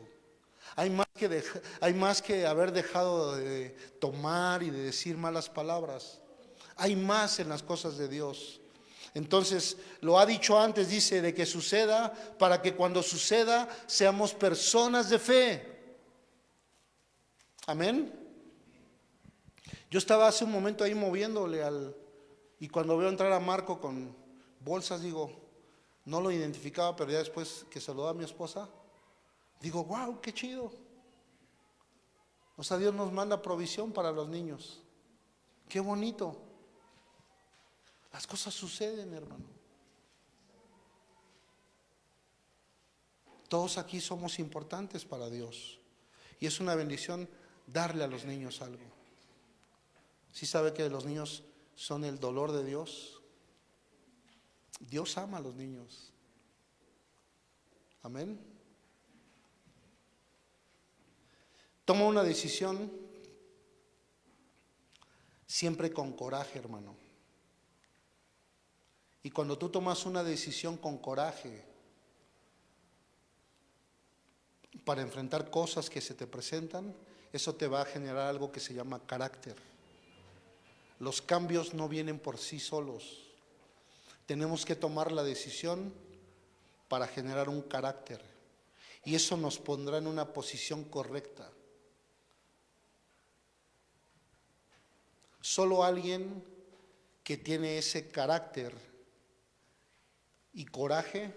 Hay más que, hay más que haber dejado de tomar y de decir malas palabras. Hay más en las cosas de Dios. Entonces, lo ha dicho antes, dice, de que suceda para que cuando suceda seamos personas de fe. Amén. Yo estaba hace un momento ahí moviéndole al... Y cuando veo entrar a Marco con bolsas, digo, no lo identificaba, pero ya después que saludó a mi esposa, digo, wow, qué chido. O sea, Dios nos manda provisión para los niños. Qué bonito. Las cosas suceden, hermano. Todos aquí somos importantes para Dios. Y es una bendición darle a los niños algo. Si sabe que los niños son el dolor de Dios? Dios ama a los niños. Amén. Toma una decisión siempre con coraje, hermano. Y cuando tú tomas una decisión con coraje para enfrentar cosas que se te presentan, eso te va a generar algo que se llama carácter. Los cambios no vienen por sí solos. Tenemos que tomar la decisión para generar un carácter. Y eso nos pondrá en una posición correcta. Solo alguien que tiene ese carácter y coraje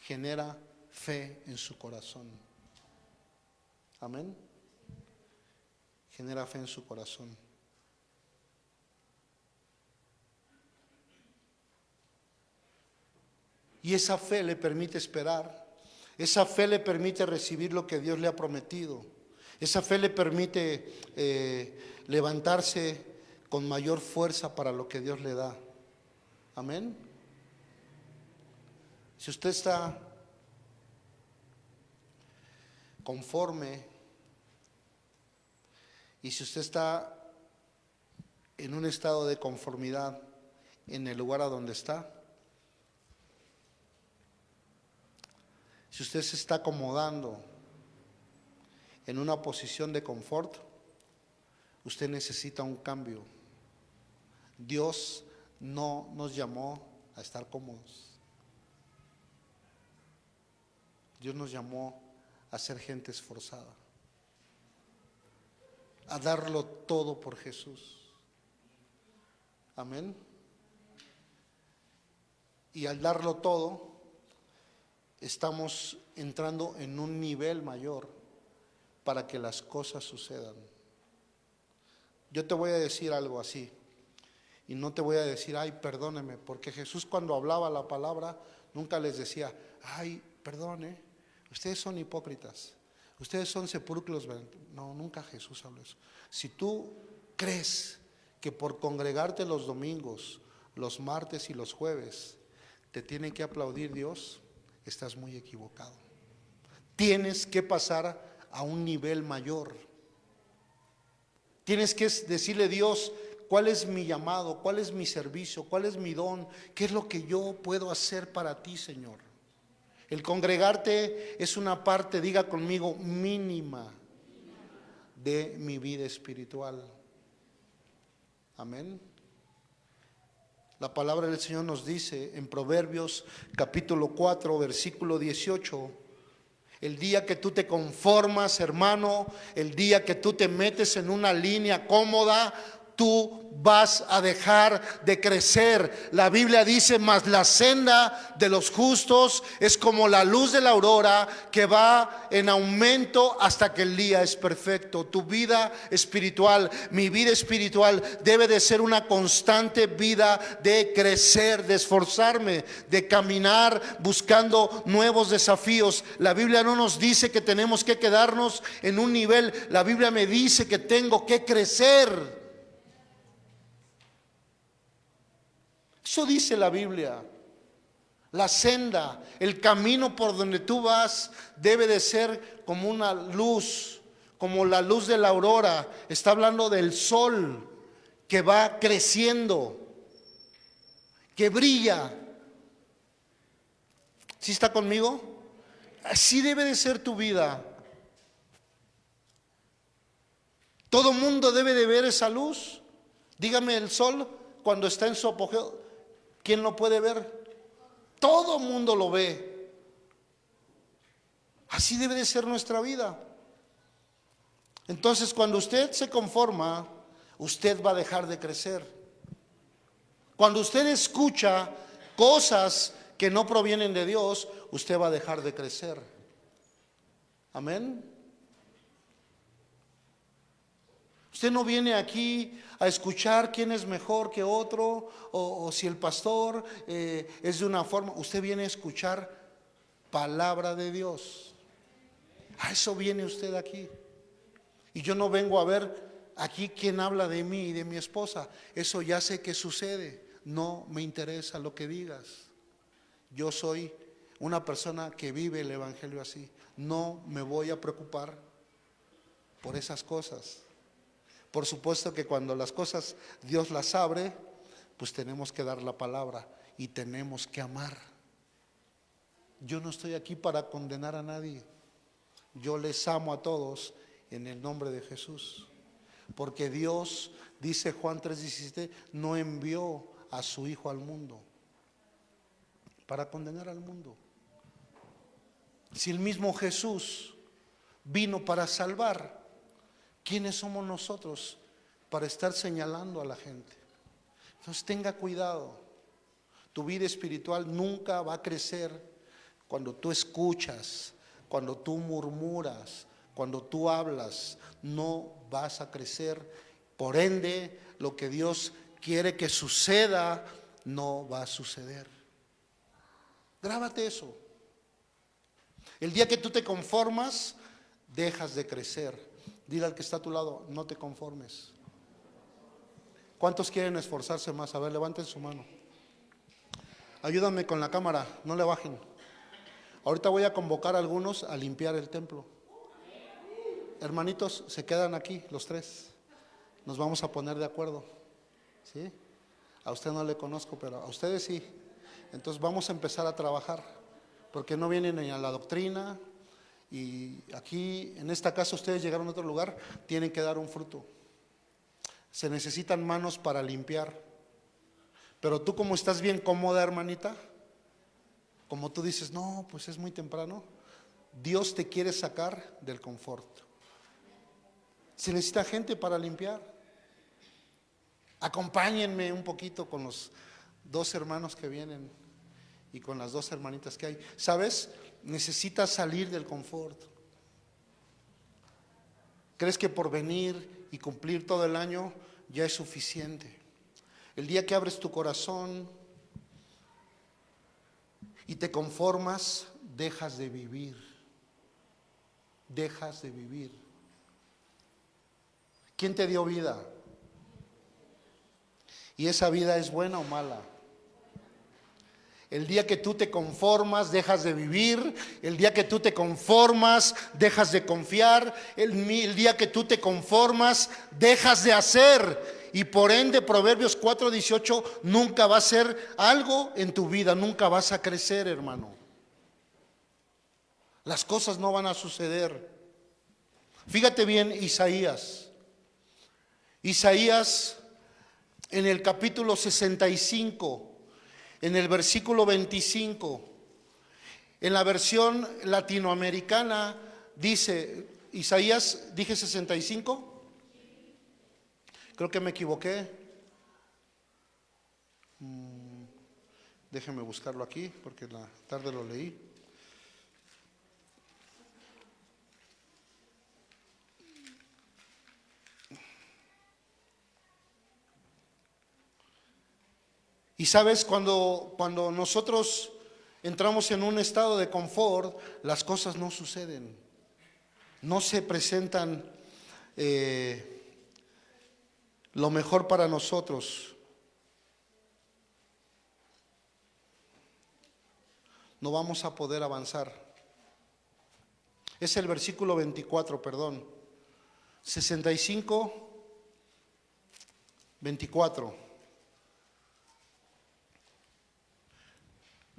genera fe en su corazón. Amén. Genera fe en su corazón. Y esa fe le permite esperar. Esa fe le permite recibir lo que Dios le ha prometido. Esa fe le permite eh, levantarse con mayor fuerza para lo que Dios le da. Amén. Si usted está conforme y si usted está en un estado de conformidad en el lugar a donde está, Si usted se está acomodando en una posición de confort, usted necesita un cambio. Dios no nos llamó a estar cómodos. Dios nos llamó a ser gente esforzada, a darlo todo por Jesús. Amén. Y al darlo todo, estamos entrando en un nivel mayor para que las cosas sucedan. Yo te voy a decir algo así, y no te voy a decir, ay, perdóneme, porque Jesús cuando hablaba la palabra nunca les decía, ay, perdone, ustedes son hipócritas, ustedes son sepulcros. No, nunca Jesús habló eso. Si tú crees que por congregarte los domingos, los martes y los jueves, te tiene que aplaudir Dios, estás muy equivocado. Tienes que pasar a un nivel mayor. Tienes que decirle Dios cuál es mi llamado, cuál es mi servicio, cuál es mi don, qué es lo que yo puedo hacer para ti, Señor. El congregarte es una parte, diga conmigo, mínima de mi vida espiritual. Amén. La palabra del Señor nos dice en Proverbios capítulo 4, versículo 18, el día que tú te conformas, hermano, el día que tú te metes en una línea cómoda, tú vas a dejar de crecer. La Biblia dice, mas la senda de los justos es como la luz de la aurora que va en aumento hasta que el día es perfecto. Tu vida espiritual, mi vida espiritual debe de ser una constante vida de crecer, de esforzarme, de caminar buscando nuevos desafíos. La Biblia no nos dice que tenemos que quedarnos en un nivel, la Biblia me dice que tengo que crecer. Eso dice la Biblia. La senda, el camino por donde tú vas debe de ser como una luz, como la luz de la aurora. Está hablando del sol que va creciendo, que brilla. ¿Sí está conmigo? Así debe de ser tu vida. Todo mundo debe de ver esa luz. Dígame el sol cuando está en su apogeo. ¿Quién lo puede ver? Todo mundo lo ve. Así debe de ser nuestra vida. Entonces, cuando usted se conforma, usted va a dejar de crecer. Cuando usted escucha cosas que no provienen de Dios, usted va a dejar de crecer. Amén. Usted no viene aquí a escuchar quién es mejor que otro o, si el pastor eh, es de una forma. Usted viene a escuchar palabra de Dios. A eso viene usted aquí. Y yo no vengo a ver aquí quién habla de mí y de mi esposa. Eso ya sé que sucede. No me interesa lo que digas. Yo soy una persona que vive el Evangelio así. No me voy a preocupar por esas cosas. Por supuesto que cuando las cosas Dios las abre, pues tenemos que dar la palabra y tenemos que amar. Yo no estoy aquí para condenar a nadie. Yo les amo a todos en el nombre de Jesús. Porque Dios, dice Juan 3:17, no envió a su Hijo al mundo para condenar al mundo. Si el mismo Jesús vino para salvar, ¿Quiénes somos nosotros para estar señalando a la gente? Entonces tenga cuidado. Tu vida espiritual nunca va a crecer cuando tú escuchas, cuando tú murmuras, cuando tú hablas. No vas a crecer. Por ende, lo que Dios quiere que suceda no va a suceder. Grábate eso. El día que tú te conformas, dejas de crecer. Dile al que está a tu lado, no te conformes. ¿Cuántos quieren esforzarse más? A ver, levanten su mano. Ayúdame con la cámara, no le bajen. Ahorita voy a convocar a algunos a limpiar el templo. Hermanitos, se quedan aquí los tres. Nos vamos a poner de acuerdo. ¿Sí? A usted no le conozco, pero a ustedes sí. Entonces vamos a empezar a trabajar, porque no vienen ni a la doctrina, y aquí, en esta casa, ustedes llegaron a otro lugar, tienen que dar un fruto. Se necesitan manos para limpiar. Pero tú como estás bien cómoda, hermanita, como tú dices, no, pues es muy temprano, Dios te quiere sacar del confort. Se necesita gente para limpiar. Acompáñenme un poquito con los dos hermanos que vienen y con las dos hermanitas que hay. ¿Sabes? Necesitas salir del confort. ¿Crees que por venir y cumplir todo el año ya es suficiente? El día que abres tu corazón y te conformas, dejas de vivir. Dejas de vivir. ¿Quién te dio vida? ¿Y esa vida es buena o mala? El día que tú te conformas, dejas de vivir. El día que tú te conformas, dejas de confiar. El, día que tú te conformas, dejas de hacer. Y por ende, Proverbios 4:18 nunca va a ser algo en tu vida, nunca vas a crecer, hermano. Las cosas no van a suceder. Fíjate bien Isaías. Isaías en el capítulo 65, en el versículo 25, en la versión latinoamericana dice, Isaías, dije 65, creo que me equivoqué. Mm, déjeme buscarlo aquí porque la tarde lo leí. Y sabes, cuando, cuando nosotros entramos en un estado de confort, las cosas no suceden, no se presentan eh, lo mejor para nosotros. No vamos a poder avanzar. Es el versículo 24, perdón. 65, 24.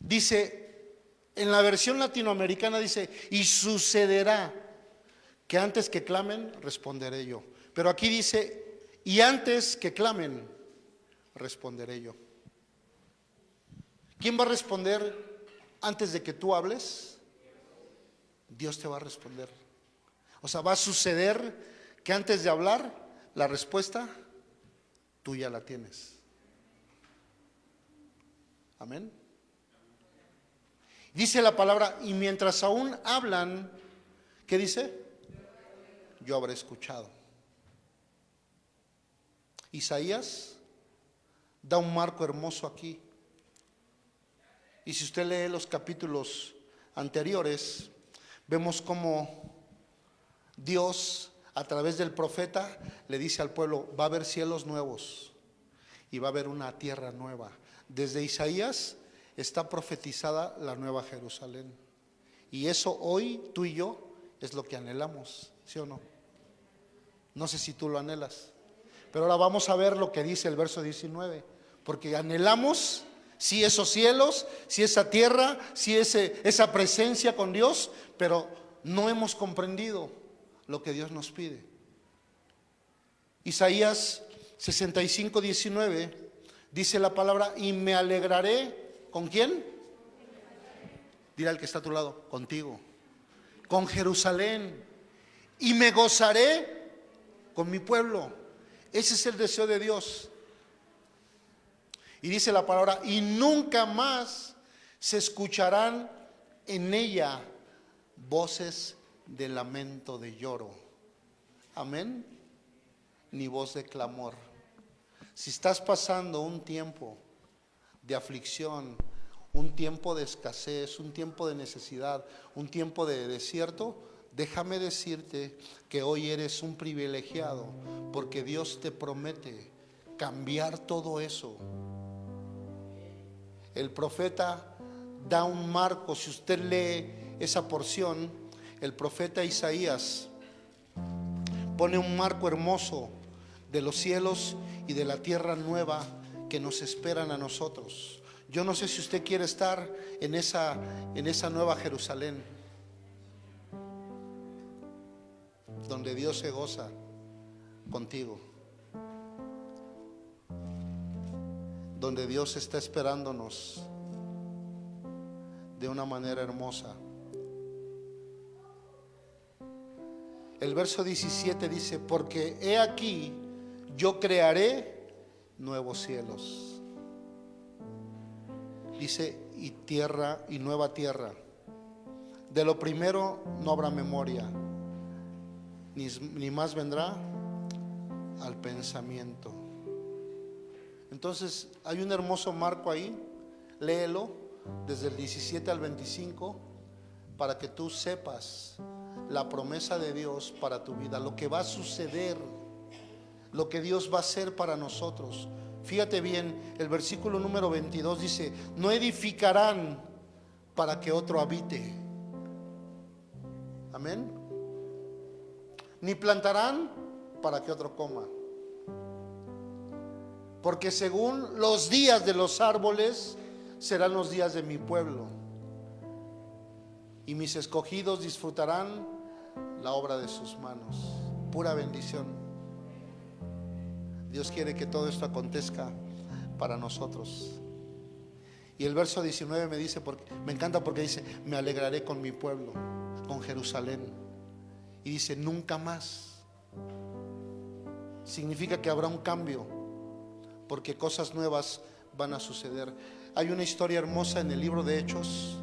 Dice, en la versión latinoamericana dice, y sucederá que antes que clamen, responderé yo. Pero aquí dice, y antes que clamen, responderé yo. ¿Quién va a responder antes de que tú hables? Dios te va a responder. O sea, va a suceder que antes de hablar, la respuesta tú ya la tienes. Amén. Dice la palabra, y mientras aún hablan, ¿qué dice? Yo habré escuchado. Isaías da un marco hermoso aquí. Y si usted lee los capítulos anteriores, vemos cómo Dios a través del profeta le dice al pueblo, va a haber cielos nuevos y va a haber una tierra nueva. Desde Isaías está profetizada la nueva Jerusalén. Y eso hoy tú y yo es lo que anhelamos, ¿sí o no? No sé si tú lo anhelas. Pero ahora vamos a ver lo que dice el verso 19. Porque anhelamos si esos cielos, si esa tierra, si ese, esa presencia con Dios, pero no hemos comprendido lo que Dios nos pide. Isaías 65, 19 dice la palabra, y me alegraré ¿Con quién? Dile al que está a tu lado, contigo. Con Jerusalén. Y me gozaré con mi pueblo. Ese es el deseo de Dios. Y dice la palabra, y nunca más se escucharán en ella voces de lamento, de lloro. Amén. Ni voz de clamor. Si estás pasando un tiempo de aflicción, un tiempo de escasez, un tiempo de necesidad, un tiempo de desierto, déjame decirte que hoy eres un privilegiado porque Dios te promete cambiar todo eso. El profeta da un marco, si usted lee esa porción, el profeta Isaías pone un marco hermoso de los cielos y de la tierra nueva que nos esperan a nosotros. Yo no sé si usted quiere estar en esa, en esa nueva Jerusalén, donde Dios se goza contigo, donde Dios está esperándonos de una manera hermosa. El verso 17 dice, porque he aquí, yo crearé nuevos cielos. Dice, y tierra y nueva tierra. De lo primero no habrá memoria, ni, ni más vendrá al pensamiento. Entonces, hay un hermoso marco ahí, léelo desde el 17 al 25 para que tú sepas la promesa de Dios para tu vida, lo que va a suceder lo que Dios va a hacer para nosotros. Fíjate bien, el versículo número 22 dice, no edificarán para que otro habite. Amén. Ni plantarán para que otro coma. Porque según los días de los árboles serán los días de mi pueblo. y mis escogidos disfrutarán la obra de sus manos. Pura bendición. Dios quiere que todo esto acontezca para nosotros. Y el verso 19 me dice, me encanta porque dice, me alegraré con mi pueblo, con Jerusalén. Y dice, nunca más. Significa que habrá un cambio, porque cosas nuevas van a suceder. Hay una historia hermosa en el libro de Hechos,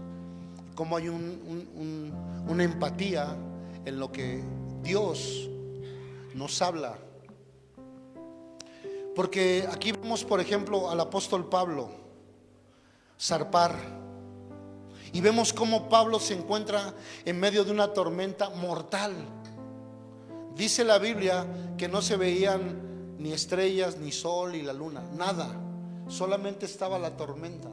como hay una empatía en lo que Dios nos habla. Porque aquí vemos, por ejemplo, al apóstol Pablo zarpar. Y vemos cómo Pablo se encuentra en medio de una tormenta mortal. Dice la Biblia que no se veían ni estrellas, ni sol, y la luna, nada. Solamente estaba la tormenta.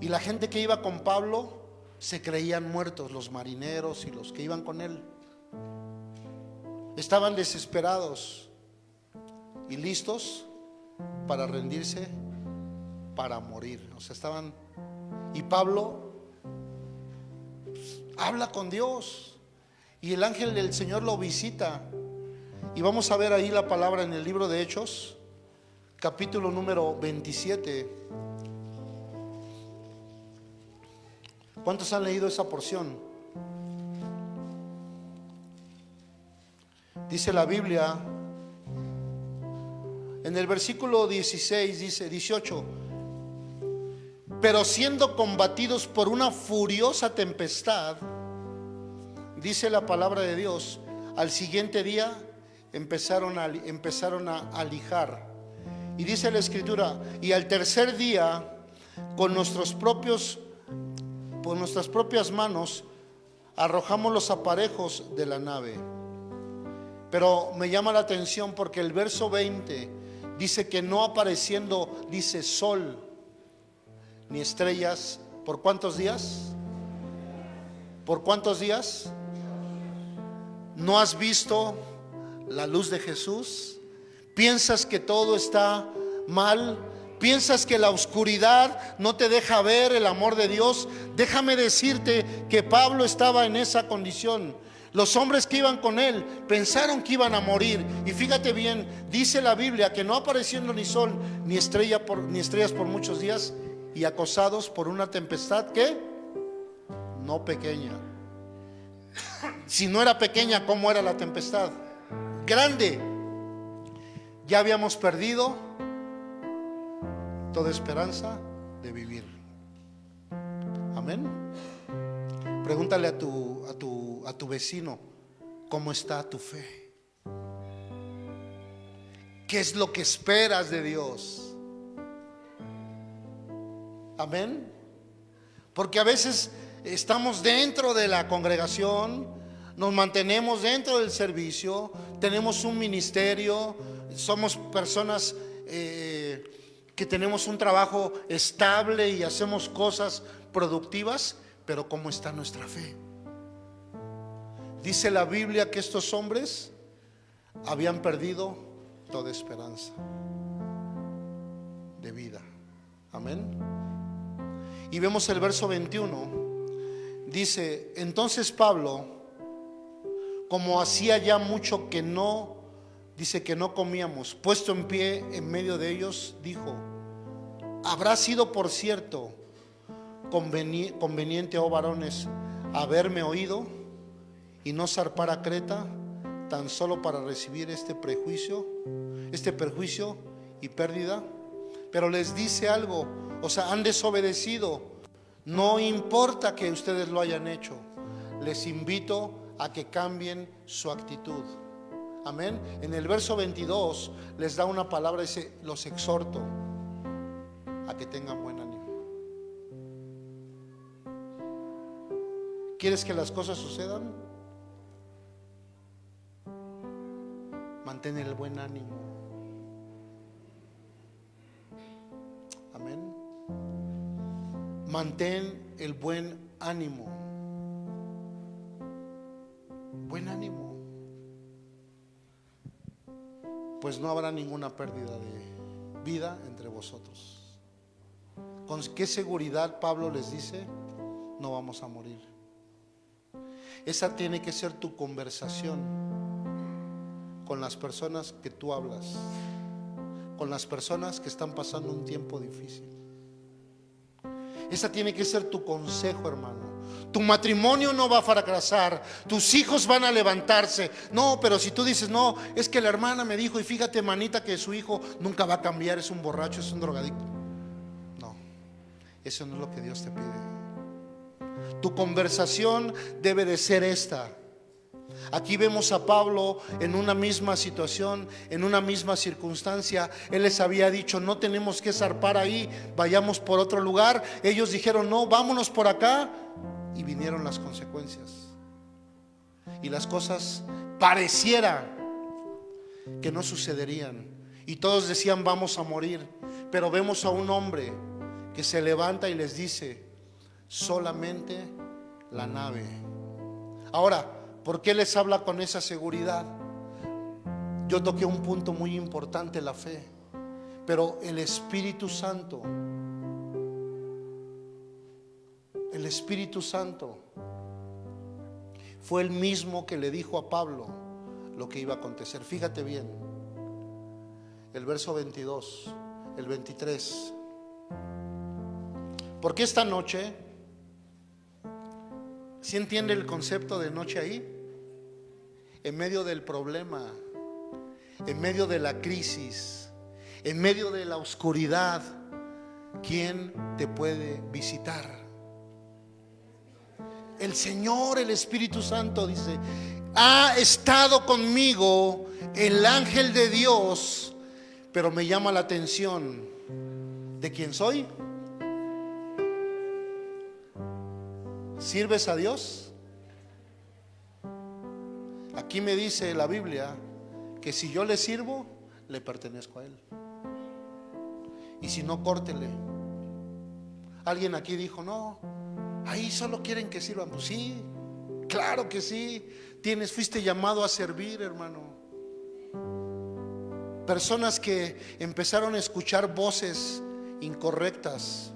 Y la gente que iba con Pablo se creían muertos, los marineros y los que iban con él. Estaban desesperados y listos para rendirse, para morir. O sea, estaban... Y Pablo habla con Dios y el ángel del Señor lo visita. Y vamos a ver ahí la palabra en el libro de Hechos, capítulo número 27. ¿Cuántos han leído esa porción? Dice la Biblia, en el versículo 16 dice, 18, pero siendo combatidos por una furiosa tempestad, dice la palabra de Dios, al siguiente día empezaron a, empezaron a alijar. Y dice la escritura, y al tercer día, con nuestros propios por nuestras propias manos arrojamos los aparejos de la nave. Pero me llama la atención porque el verso 20 dice que no apareciendo, dice sol, ni estrellas, ¿por cuántos días? ¿Por cuántos días? ¿No has visto la luz de Jesús? ¿Piensas que todo está mal? piensas que la oscuridad no te deja ver el amor de Dios, déjame decirte que Pablo estaba en esa condición. Los hombres que iban con él pensaron que iban a morir. Y fíjate bien, dice la Biblia que no apareciendo ni sol ni, estrella por, ni estrellas por muchos días y acosados por una tempestad que no pequeña. Si no era pequeña, ¿cómo era la tempestad? Grande. Ya habíamos perdido toda esperanza de vivir. Amén. Pregúntale a tu, a tu, a tu vecino, ¿cómo está tu fe? ¿Qué es lo que esperas de Dios? Amén. Porque a veces estamos dentro de la congregación, nos mantenemos dentro del servicio, tenemos un ministerio, somos personas eh, que tenemos un trabajo estable y hacemos cosas productivas, pero ¿cómo está nuestra fe? Dice la Biblia que estos hombres habían perdido toda esperanza de vida. Amén. Y vemos el verso 21. Dice, entonces Pablo, como hacía ya mucho que no dice que no comíamos, puesto en pie en medio de ellos, dijo, habrá sido por cierto conveniente, oh varones, haberme oído y no zarpar a Creta tan solo para recibir este prejuicio, este perjuicio y pérdida. Pero les dice algo, o sea, han desobedecido. No importa que ustedes lo hayan hecho, les invito a que cambien su actitud. Amén. En el verso 22 les da una palabra, dice, los exhorto a que tengan buen ánimo. ¿Quieres que las cosas sucedan? Mantén el buen ánimo. Amén. Mantén el buen ánimo. Buen ánimo pues no habrá ninguna pérdida de vida entre vosotros. ¿Con qué seguridad Pablo les dice? No vamos a morir. Esa tiene que ser tu conversación con las personas que tú hablas, con las personas que están pasando un tiempo difícil. Esa tiene que ser tu consejo, hermano. Tu matrimonio no va a fracasar, tus hijos van a levantarse. No, pero si tú dices, no, es que la hermana me dijo, y fíjate, manita, que su hijo nunca va a cambiar, es un borracho, es un drogadicto. No, eso no es lo que Dios te pide. Tu conversación debe de ser esta. Aquí vemos a Pablo en una misma situación, en una misma circunstancia. Él les había dicho, no tenemos que zarpar ahí, vayamos por otro lugar. Ellos dijeron, no, vámonos por acá. Y vinieron las consecuencias. Y las cosas pareciera que no sucederían. Y todos decían, vamos a morir. Pero vemos a un hombre que se levanta y les dice, solamente la nave. Ahora, ¿Por qué les habla con esa seguridad? Yo toqué un punto muy importante, la fe. Pero el Espíritu Santo, el Espíritu Santo fue el mismo que le dijo a Pablo lo que iba a acontecer. Fíjate bien, el verso 22, el 23. Porque esta noche, si entiende el concepto de noche ahí? En medio del problema, en medio de la crisis, en medio de la oscuridad, ¿quién te puede visitar? El Señor, el Espíritu Santo dice, ha estado conmigo el ángel de Dios, pero me llama la atención de quién soy. ¿Sirves a Dios? Aquí me dice la Biblia que si yo le sirvo, le pertenezco a Él. Y si no, córtele. Alguien aquí dijo, no, ahí solo quieren que sirvan. Pues sí, claro que sí. Tienes, fuiste llamado a servir, hermano. Personas que empezaron a escuchar voces incorrectas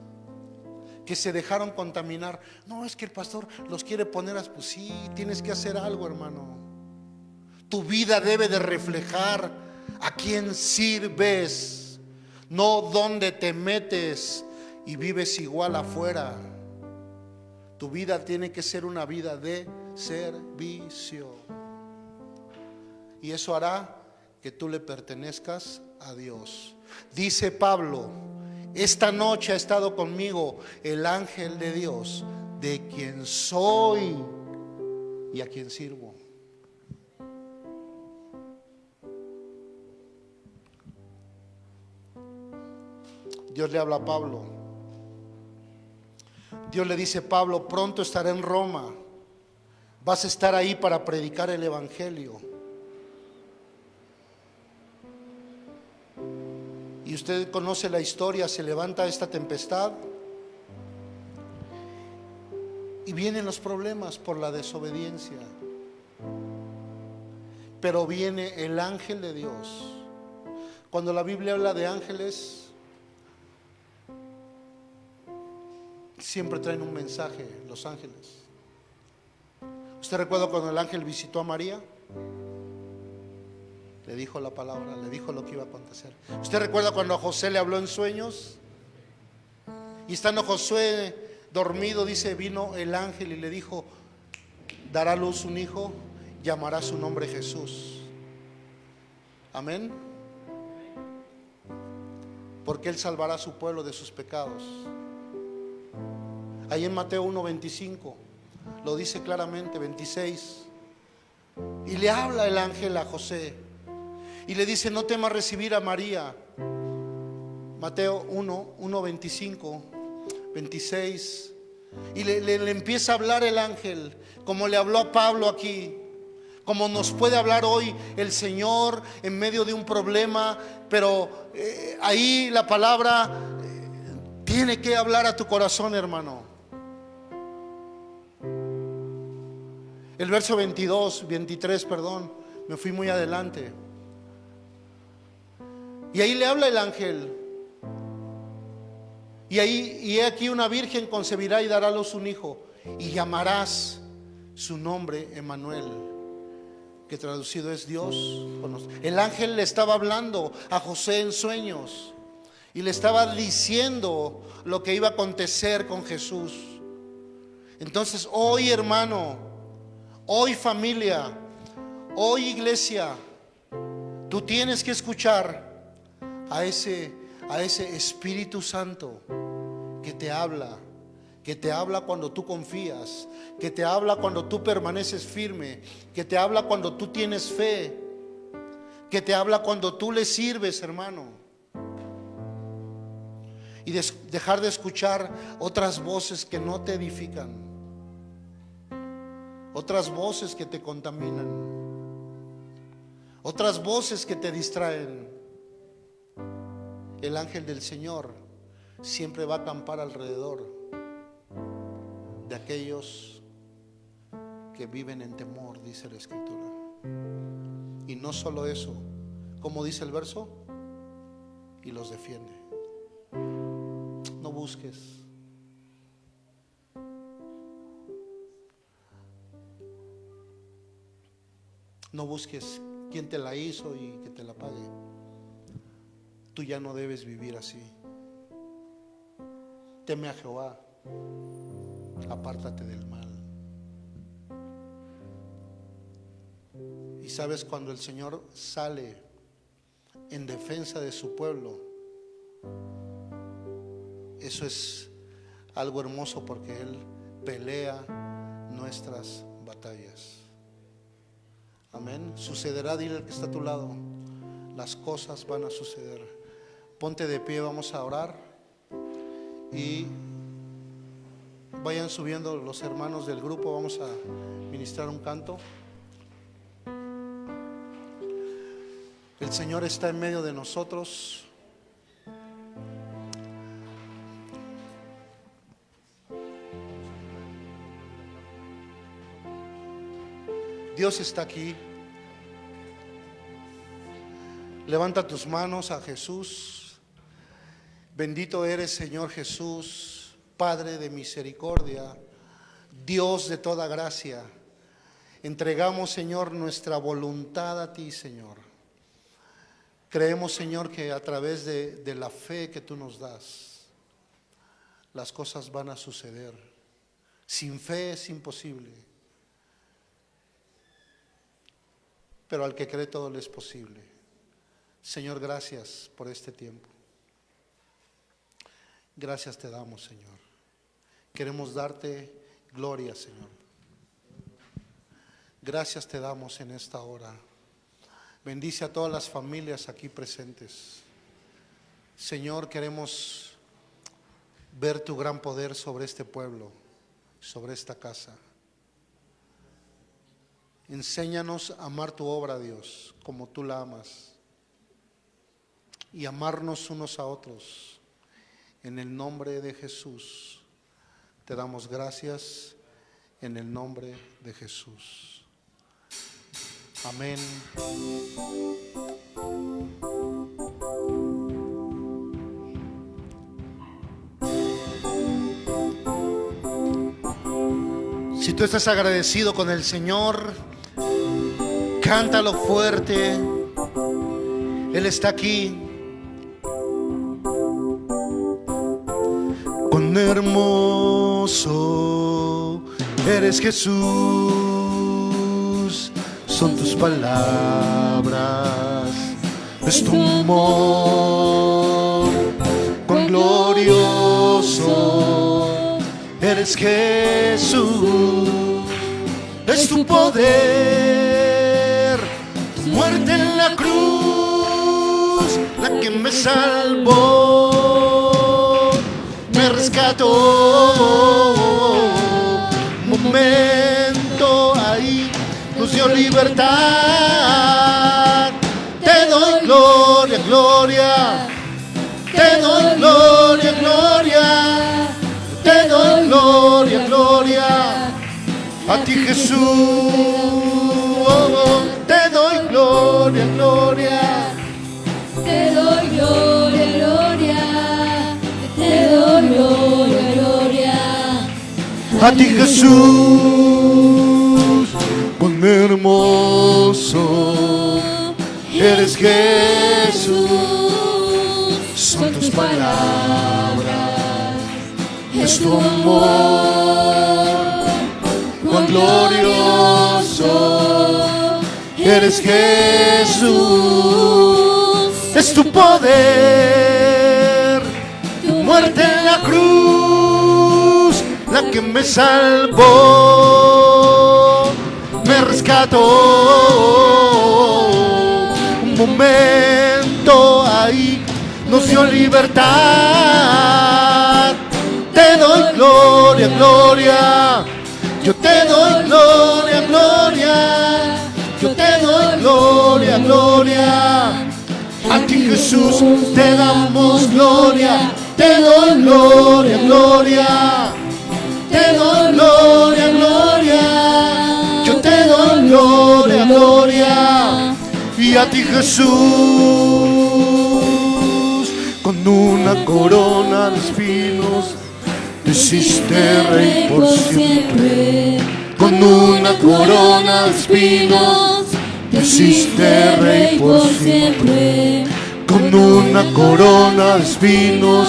que se dejaron contaminar. No, es que el pastor los quiere poner a... Pues sí, tienes que hacer algo, hermano. Tu vida debe de reflejar a quién sirves, no donde te metes y vives igual afuera. Tu vida tiene que ser una vida de servicio. Y eso hará que tú le pertenezcas a Dios. Dice Pablo, esta noche ha estado conmigo el ángel de Dios, de quien soy y a quien sirvo. Dios le habla a Pablo. Dios le dice, Pablo, pronto estaré en Roma. Vas a estar ahí para predicar el Evangelio. Usted conoce la historia, se levanta esta tempestad y vienen los problemas por la desobediencia. Pero viene el ángel de Dios. Cuando la Biblia habla de ángeles, siempre traen un mensaje los ángeles. ¿Usted recuerda cuando el ángel visitó a María? Le dijo la palabra, le dijo lo que iba a acontecer. ¿Usted recuerda cuando a José le habló en sueños? Y estando Josué dormido, dice, vino el ángel y le dijo, dará a luz un hijo, llamará su nombre Jesús. Amén. Porque él salvará a su pueblo de sus pecados. Ahí en Mateo 1:25 lo dice claramente, 26. Y le habla el ángel a José y le dice, no temas recibir a María. Mateo 1, 1, 25, 26. Y le, le, empieza a hablar el ángel, como le habló a Pablo aquí, como nos puede hablar hoy el Señor en medio de un problema, pero eh, ahí la palabra eh, tiene que hablar a tu corazón, hermano. El verso 22, 23, perdón, me fui muy adelante. Y ahí le habla el ángel. Y ahí, y he aquí una virgen concebirá y dará a luz un hijo, y llamarás su nombre Emanuel, que traducido es Dios. El ángel le estaba hablando a José en sueños y le estaba diciendo lo que iba a acontecer con Jesús. Entonces, hoy hermano, hoy familia, hoy iglesia, tú tienes que escuchar a ese, a ese Espíritu Santo que te habla, que te habla cuando tú confías, que te habla cuando tú permaneces firme, que te habla cuando tú tienes fe, que te habla cuando tú le sirves, hermano. Y dejar de escuchar otras voces que no te edifican, otras voces que te contaminan, otras voces que te distraen. El ángel del Señor siempre va a acampar alrededor de aquellos que viven en temor, dice la escritura. Y no solo eso, como dice el verso, y los defiende. No busques. No busques quién te la hizo y que te la pague. Tú ya no debes vivir así. Teme a Jehová, apártate del mal. Y sabes cuando el Señor sale en defensa de su pueblo, eso es algo hermoso porque Él pelea nuestras batallas. Amén. Sucederá, dile al que está a tu lado, las cosas van a suceder. Ponte de pie, vamos a orar y vayan subiendo los hermanos del grupo, vamos a ministrar un canto. El Señor está en medio de nosotros. Dios está aquí. Levanta tus manos a Jesús. Bendito eres, Señor Jesús, Padre de misericordia, Dios de toda gracia. Entregamos, Señor, nuestra voluntad a ti, Señor. Creemos, Señor, que a través de, de la fe que tú nos das, las cosas van a suceder. Sin fe es imposible. Pero al que cree todo le es posible. Señor, gracias por este tiempo. Gracias te damos, Señor. Queremos darte gloria, Señor. Gracias te damos en esta hora. Bendice a todas las familias aquí presentes. Señor, queremos ver tu gran poder sobre este pueblo, sobre esta casa. Enséñanos a amar tu obra, Dios, como tú la amas. Y amarnos unos a otros. En el nombre de Jesús. Te damos gracias en el nombre de Jesús. Amén. Si tú estás agradecido con el Señor, cántalo fuerte. Él está aquí. Hermoso. Eres Jesús, son tus palabras, es tu amor, cuán glorioso. Eres Jesús, es tu poder, tu muerte en la cruz, la que me salvó, rescató. Momento ahí nos dio libertad. Te doy gloria, gloria. Te doy gloria, gloria. Te doy gloria, gloria. A ti Jesús. Te doy gloria, gloria. A ti Jesús, cuán hermoso eres Jesús. Son tus palabras, es tu amor, cuán glorioso eres Jesús. Es tu poder, tu muerte que me salvó, me rescató. Un momento ahí nos dio libertad. Te doy gloria, gloria. Yo te doy gloria, gloria. Yo te doy gloria, gloria. A ti Jesús te damos gloria. Te doy gloria, gloria. Gloria, gloria. Yo te doy gloria, gloria. Y a ti Jesús, con una corona de espinos, te hiciste rey por siempre. Con una corona de espinos, te hiciste rey por siempre. Con una corona de espinos,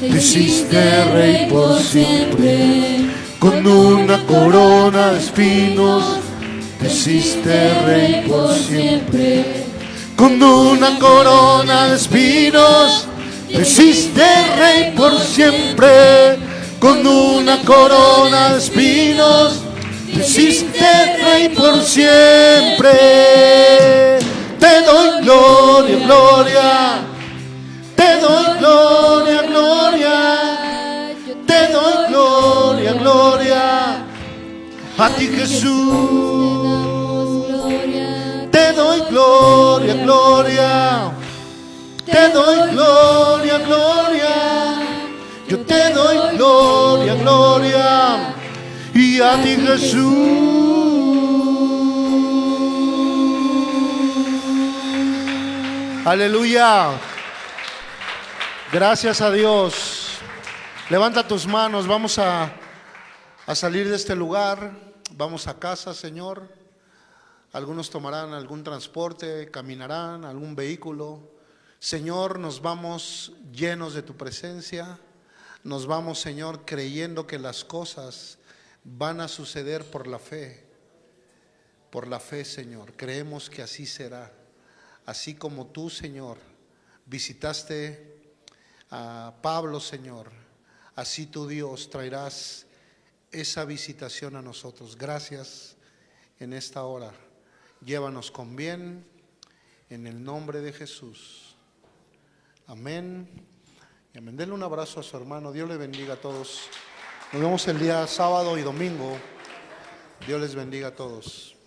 te hiciste rey por siempre. Con una corona de espinos, te hiciste rey por siempre. Con una corona de espinos, te hiciste rey por siempre. Con una corona de espinos, te hiciste rey por siempre. Te doy gloria, gloria. Te doy gloria. A ti Jesús. Te doy gloria, gloria. Te doy gloria, gloria. Yo te doy gloria, gloria. Y a ti Jesús. Aleluya. Gracias a Dios. Levanta tus manos. Vamos a, a salir de este lugar. Vamos a casa, Señor. Algunos tomarán algún transporte, caminarán, algún vehículo. Señor, nos vamos llenos de tu presencia. Nos vamos, Señor, creyendo que las cosas van a suceder por la fe. Por la fe, Señor. Creemos que así será. Así como tú, Señor, visitaste a Pablo, Señor. Así tú, Dios, traerás esa visitación a nosotros. Gracias en esta hora. Llévanos con bien en el nombre de Jesús. Amén. Y amén. Denle un abrazo a su hermano. Dios le bendiga a todos. Nos vemos el día sábado y domingo. Dios les bendiga a todos.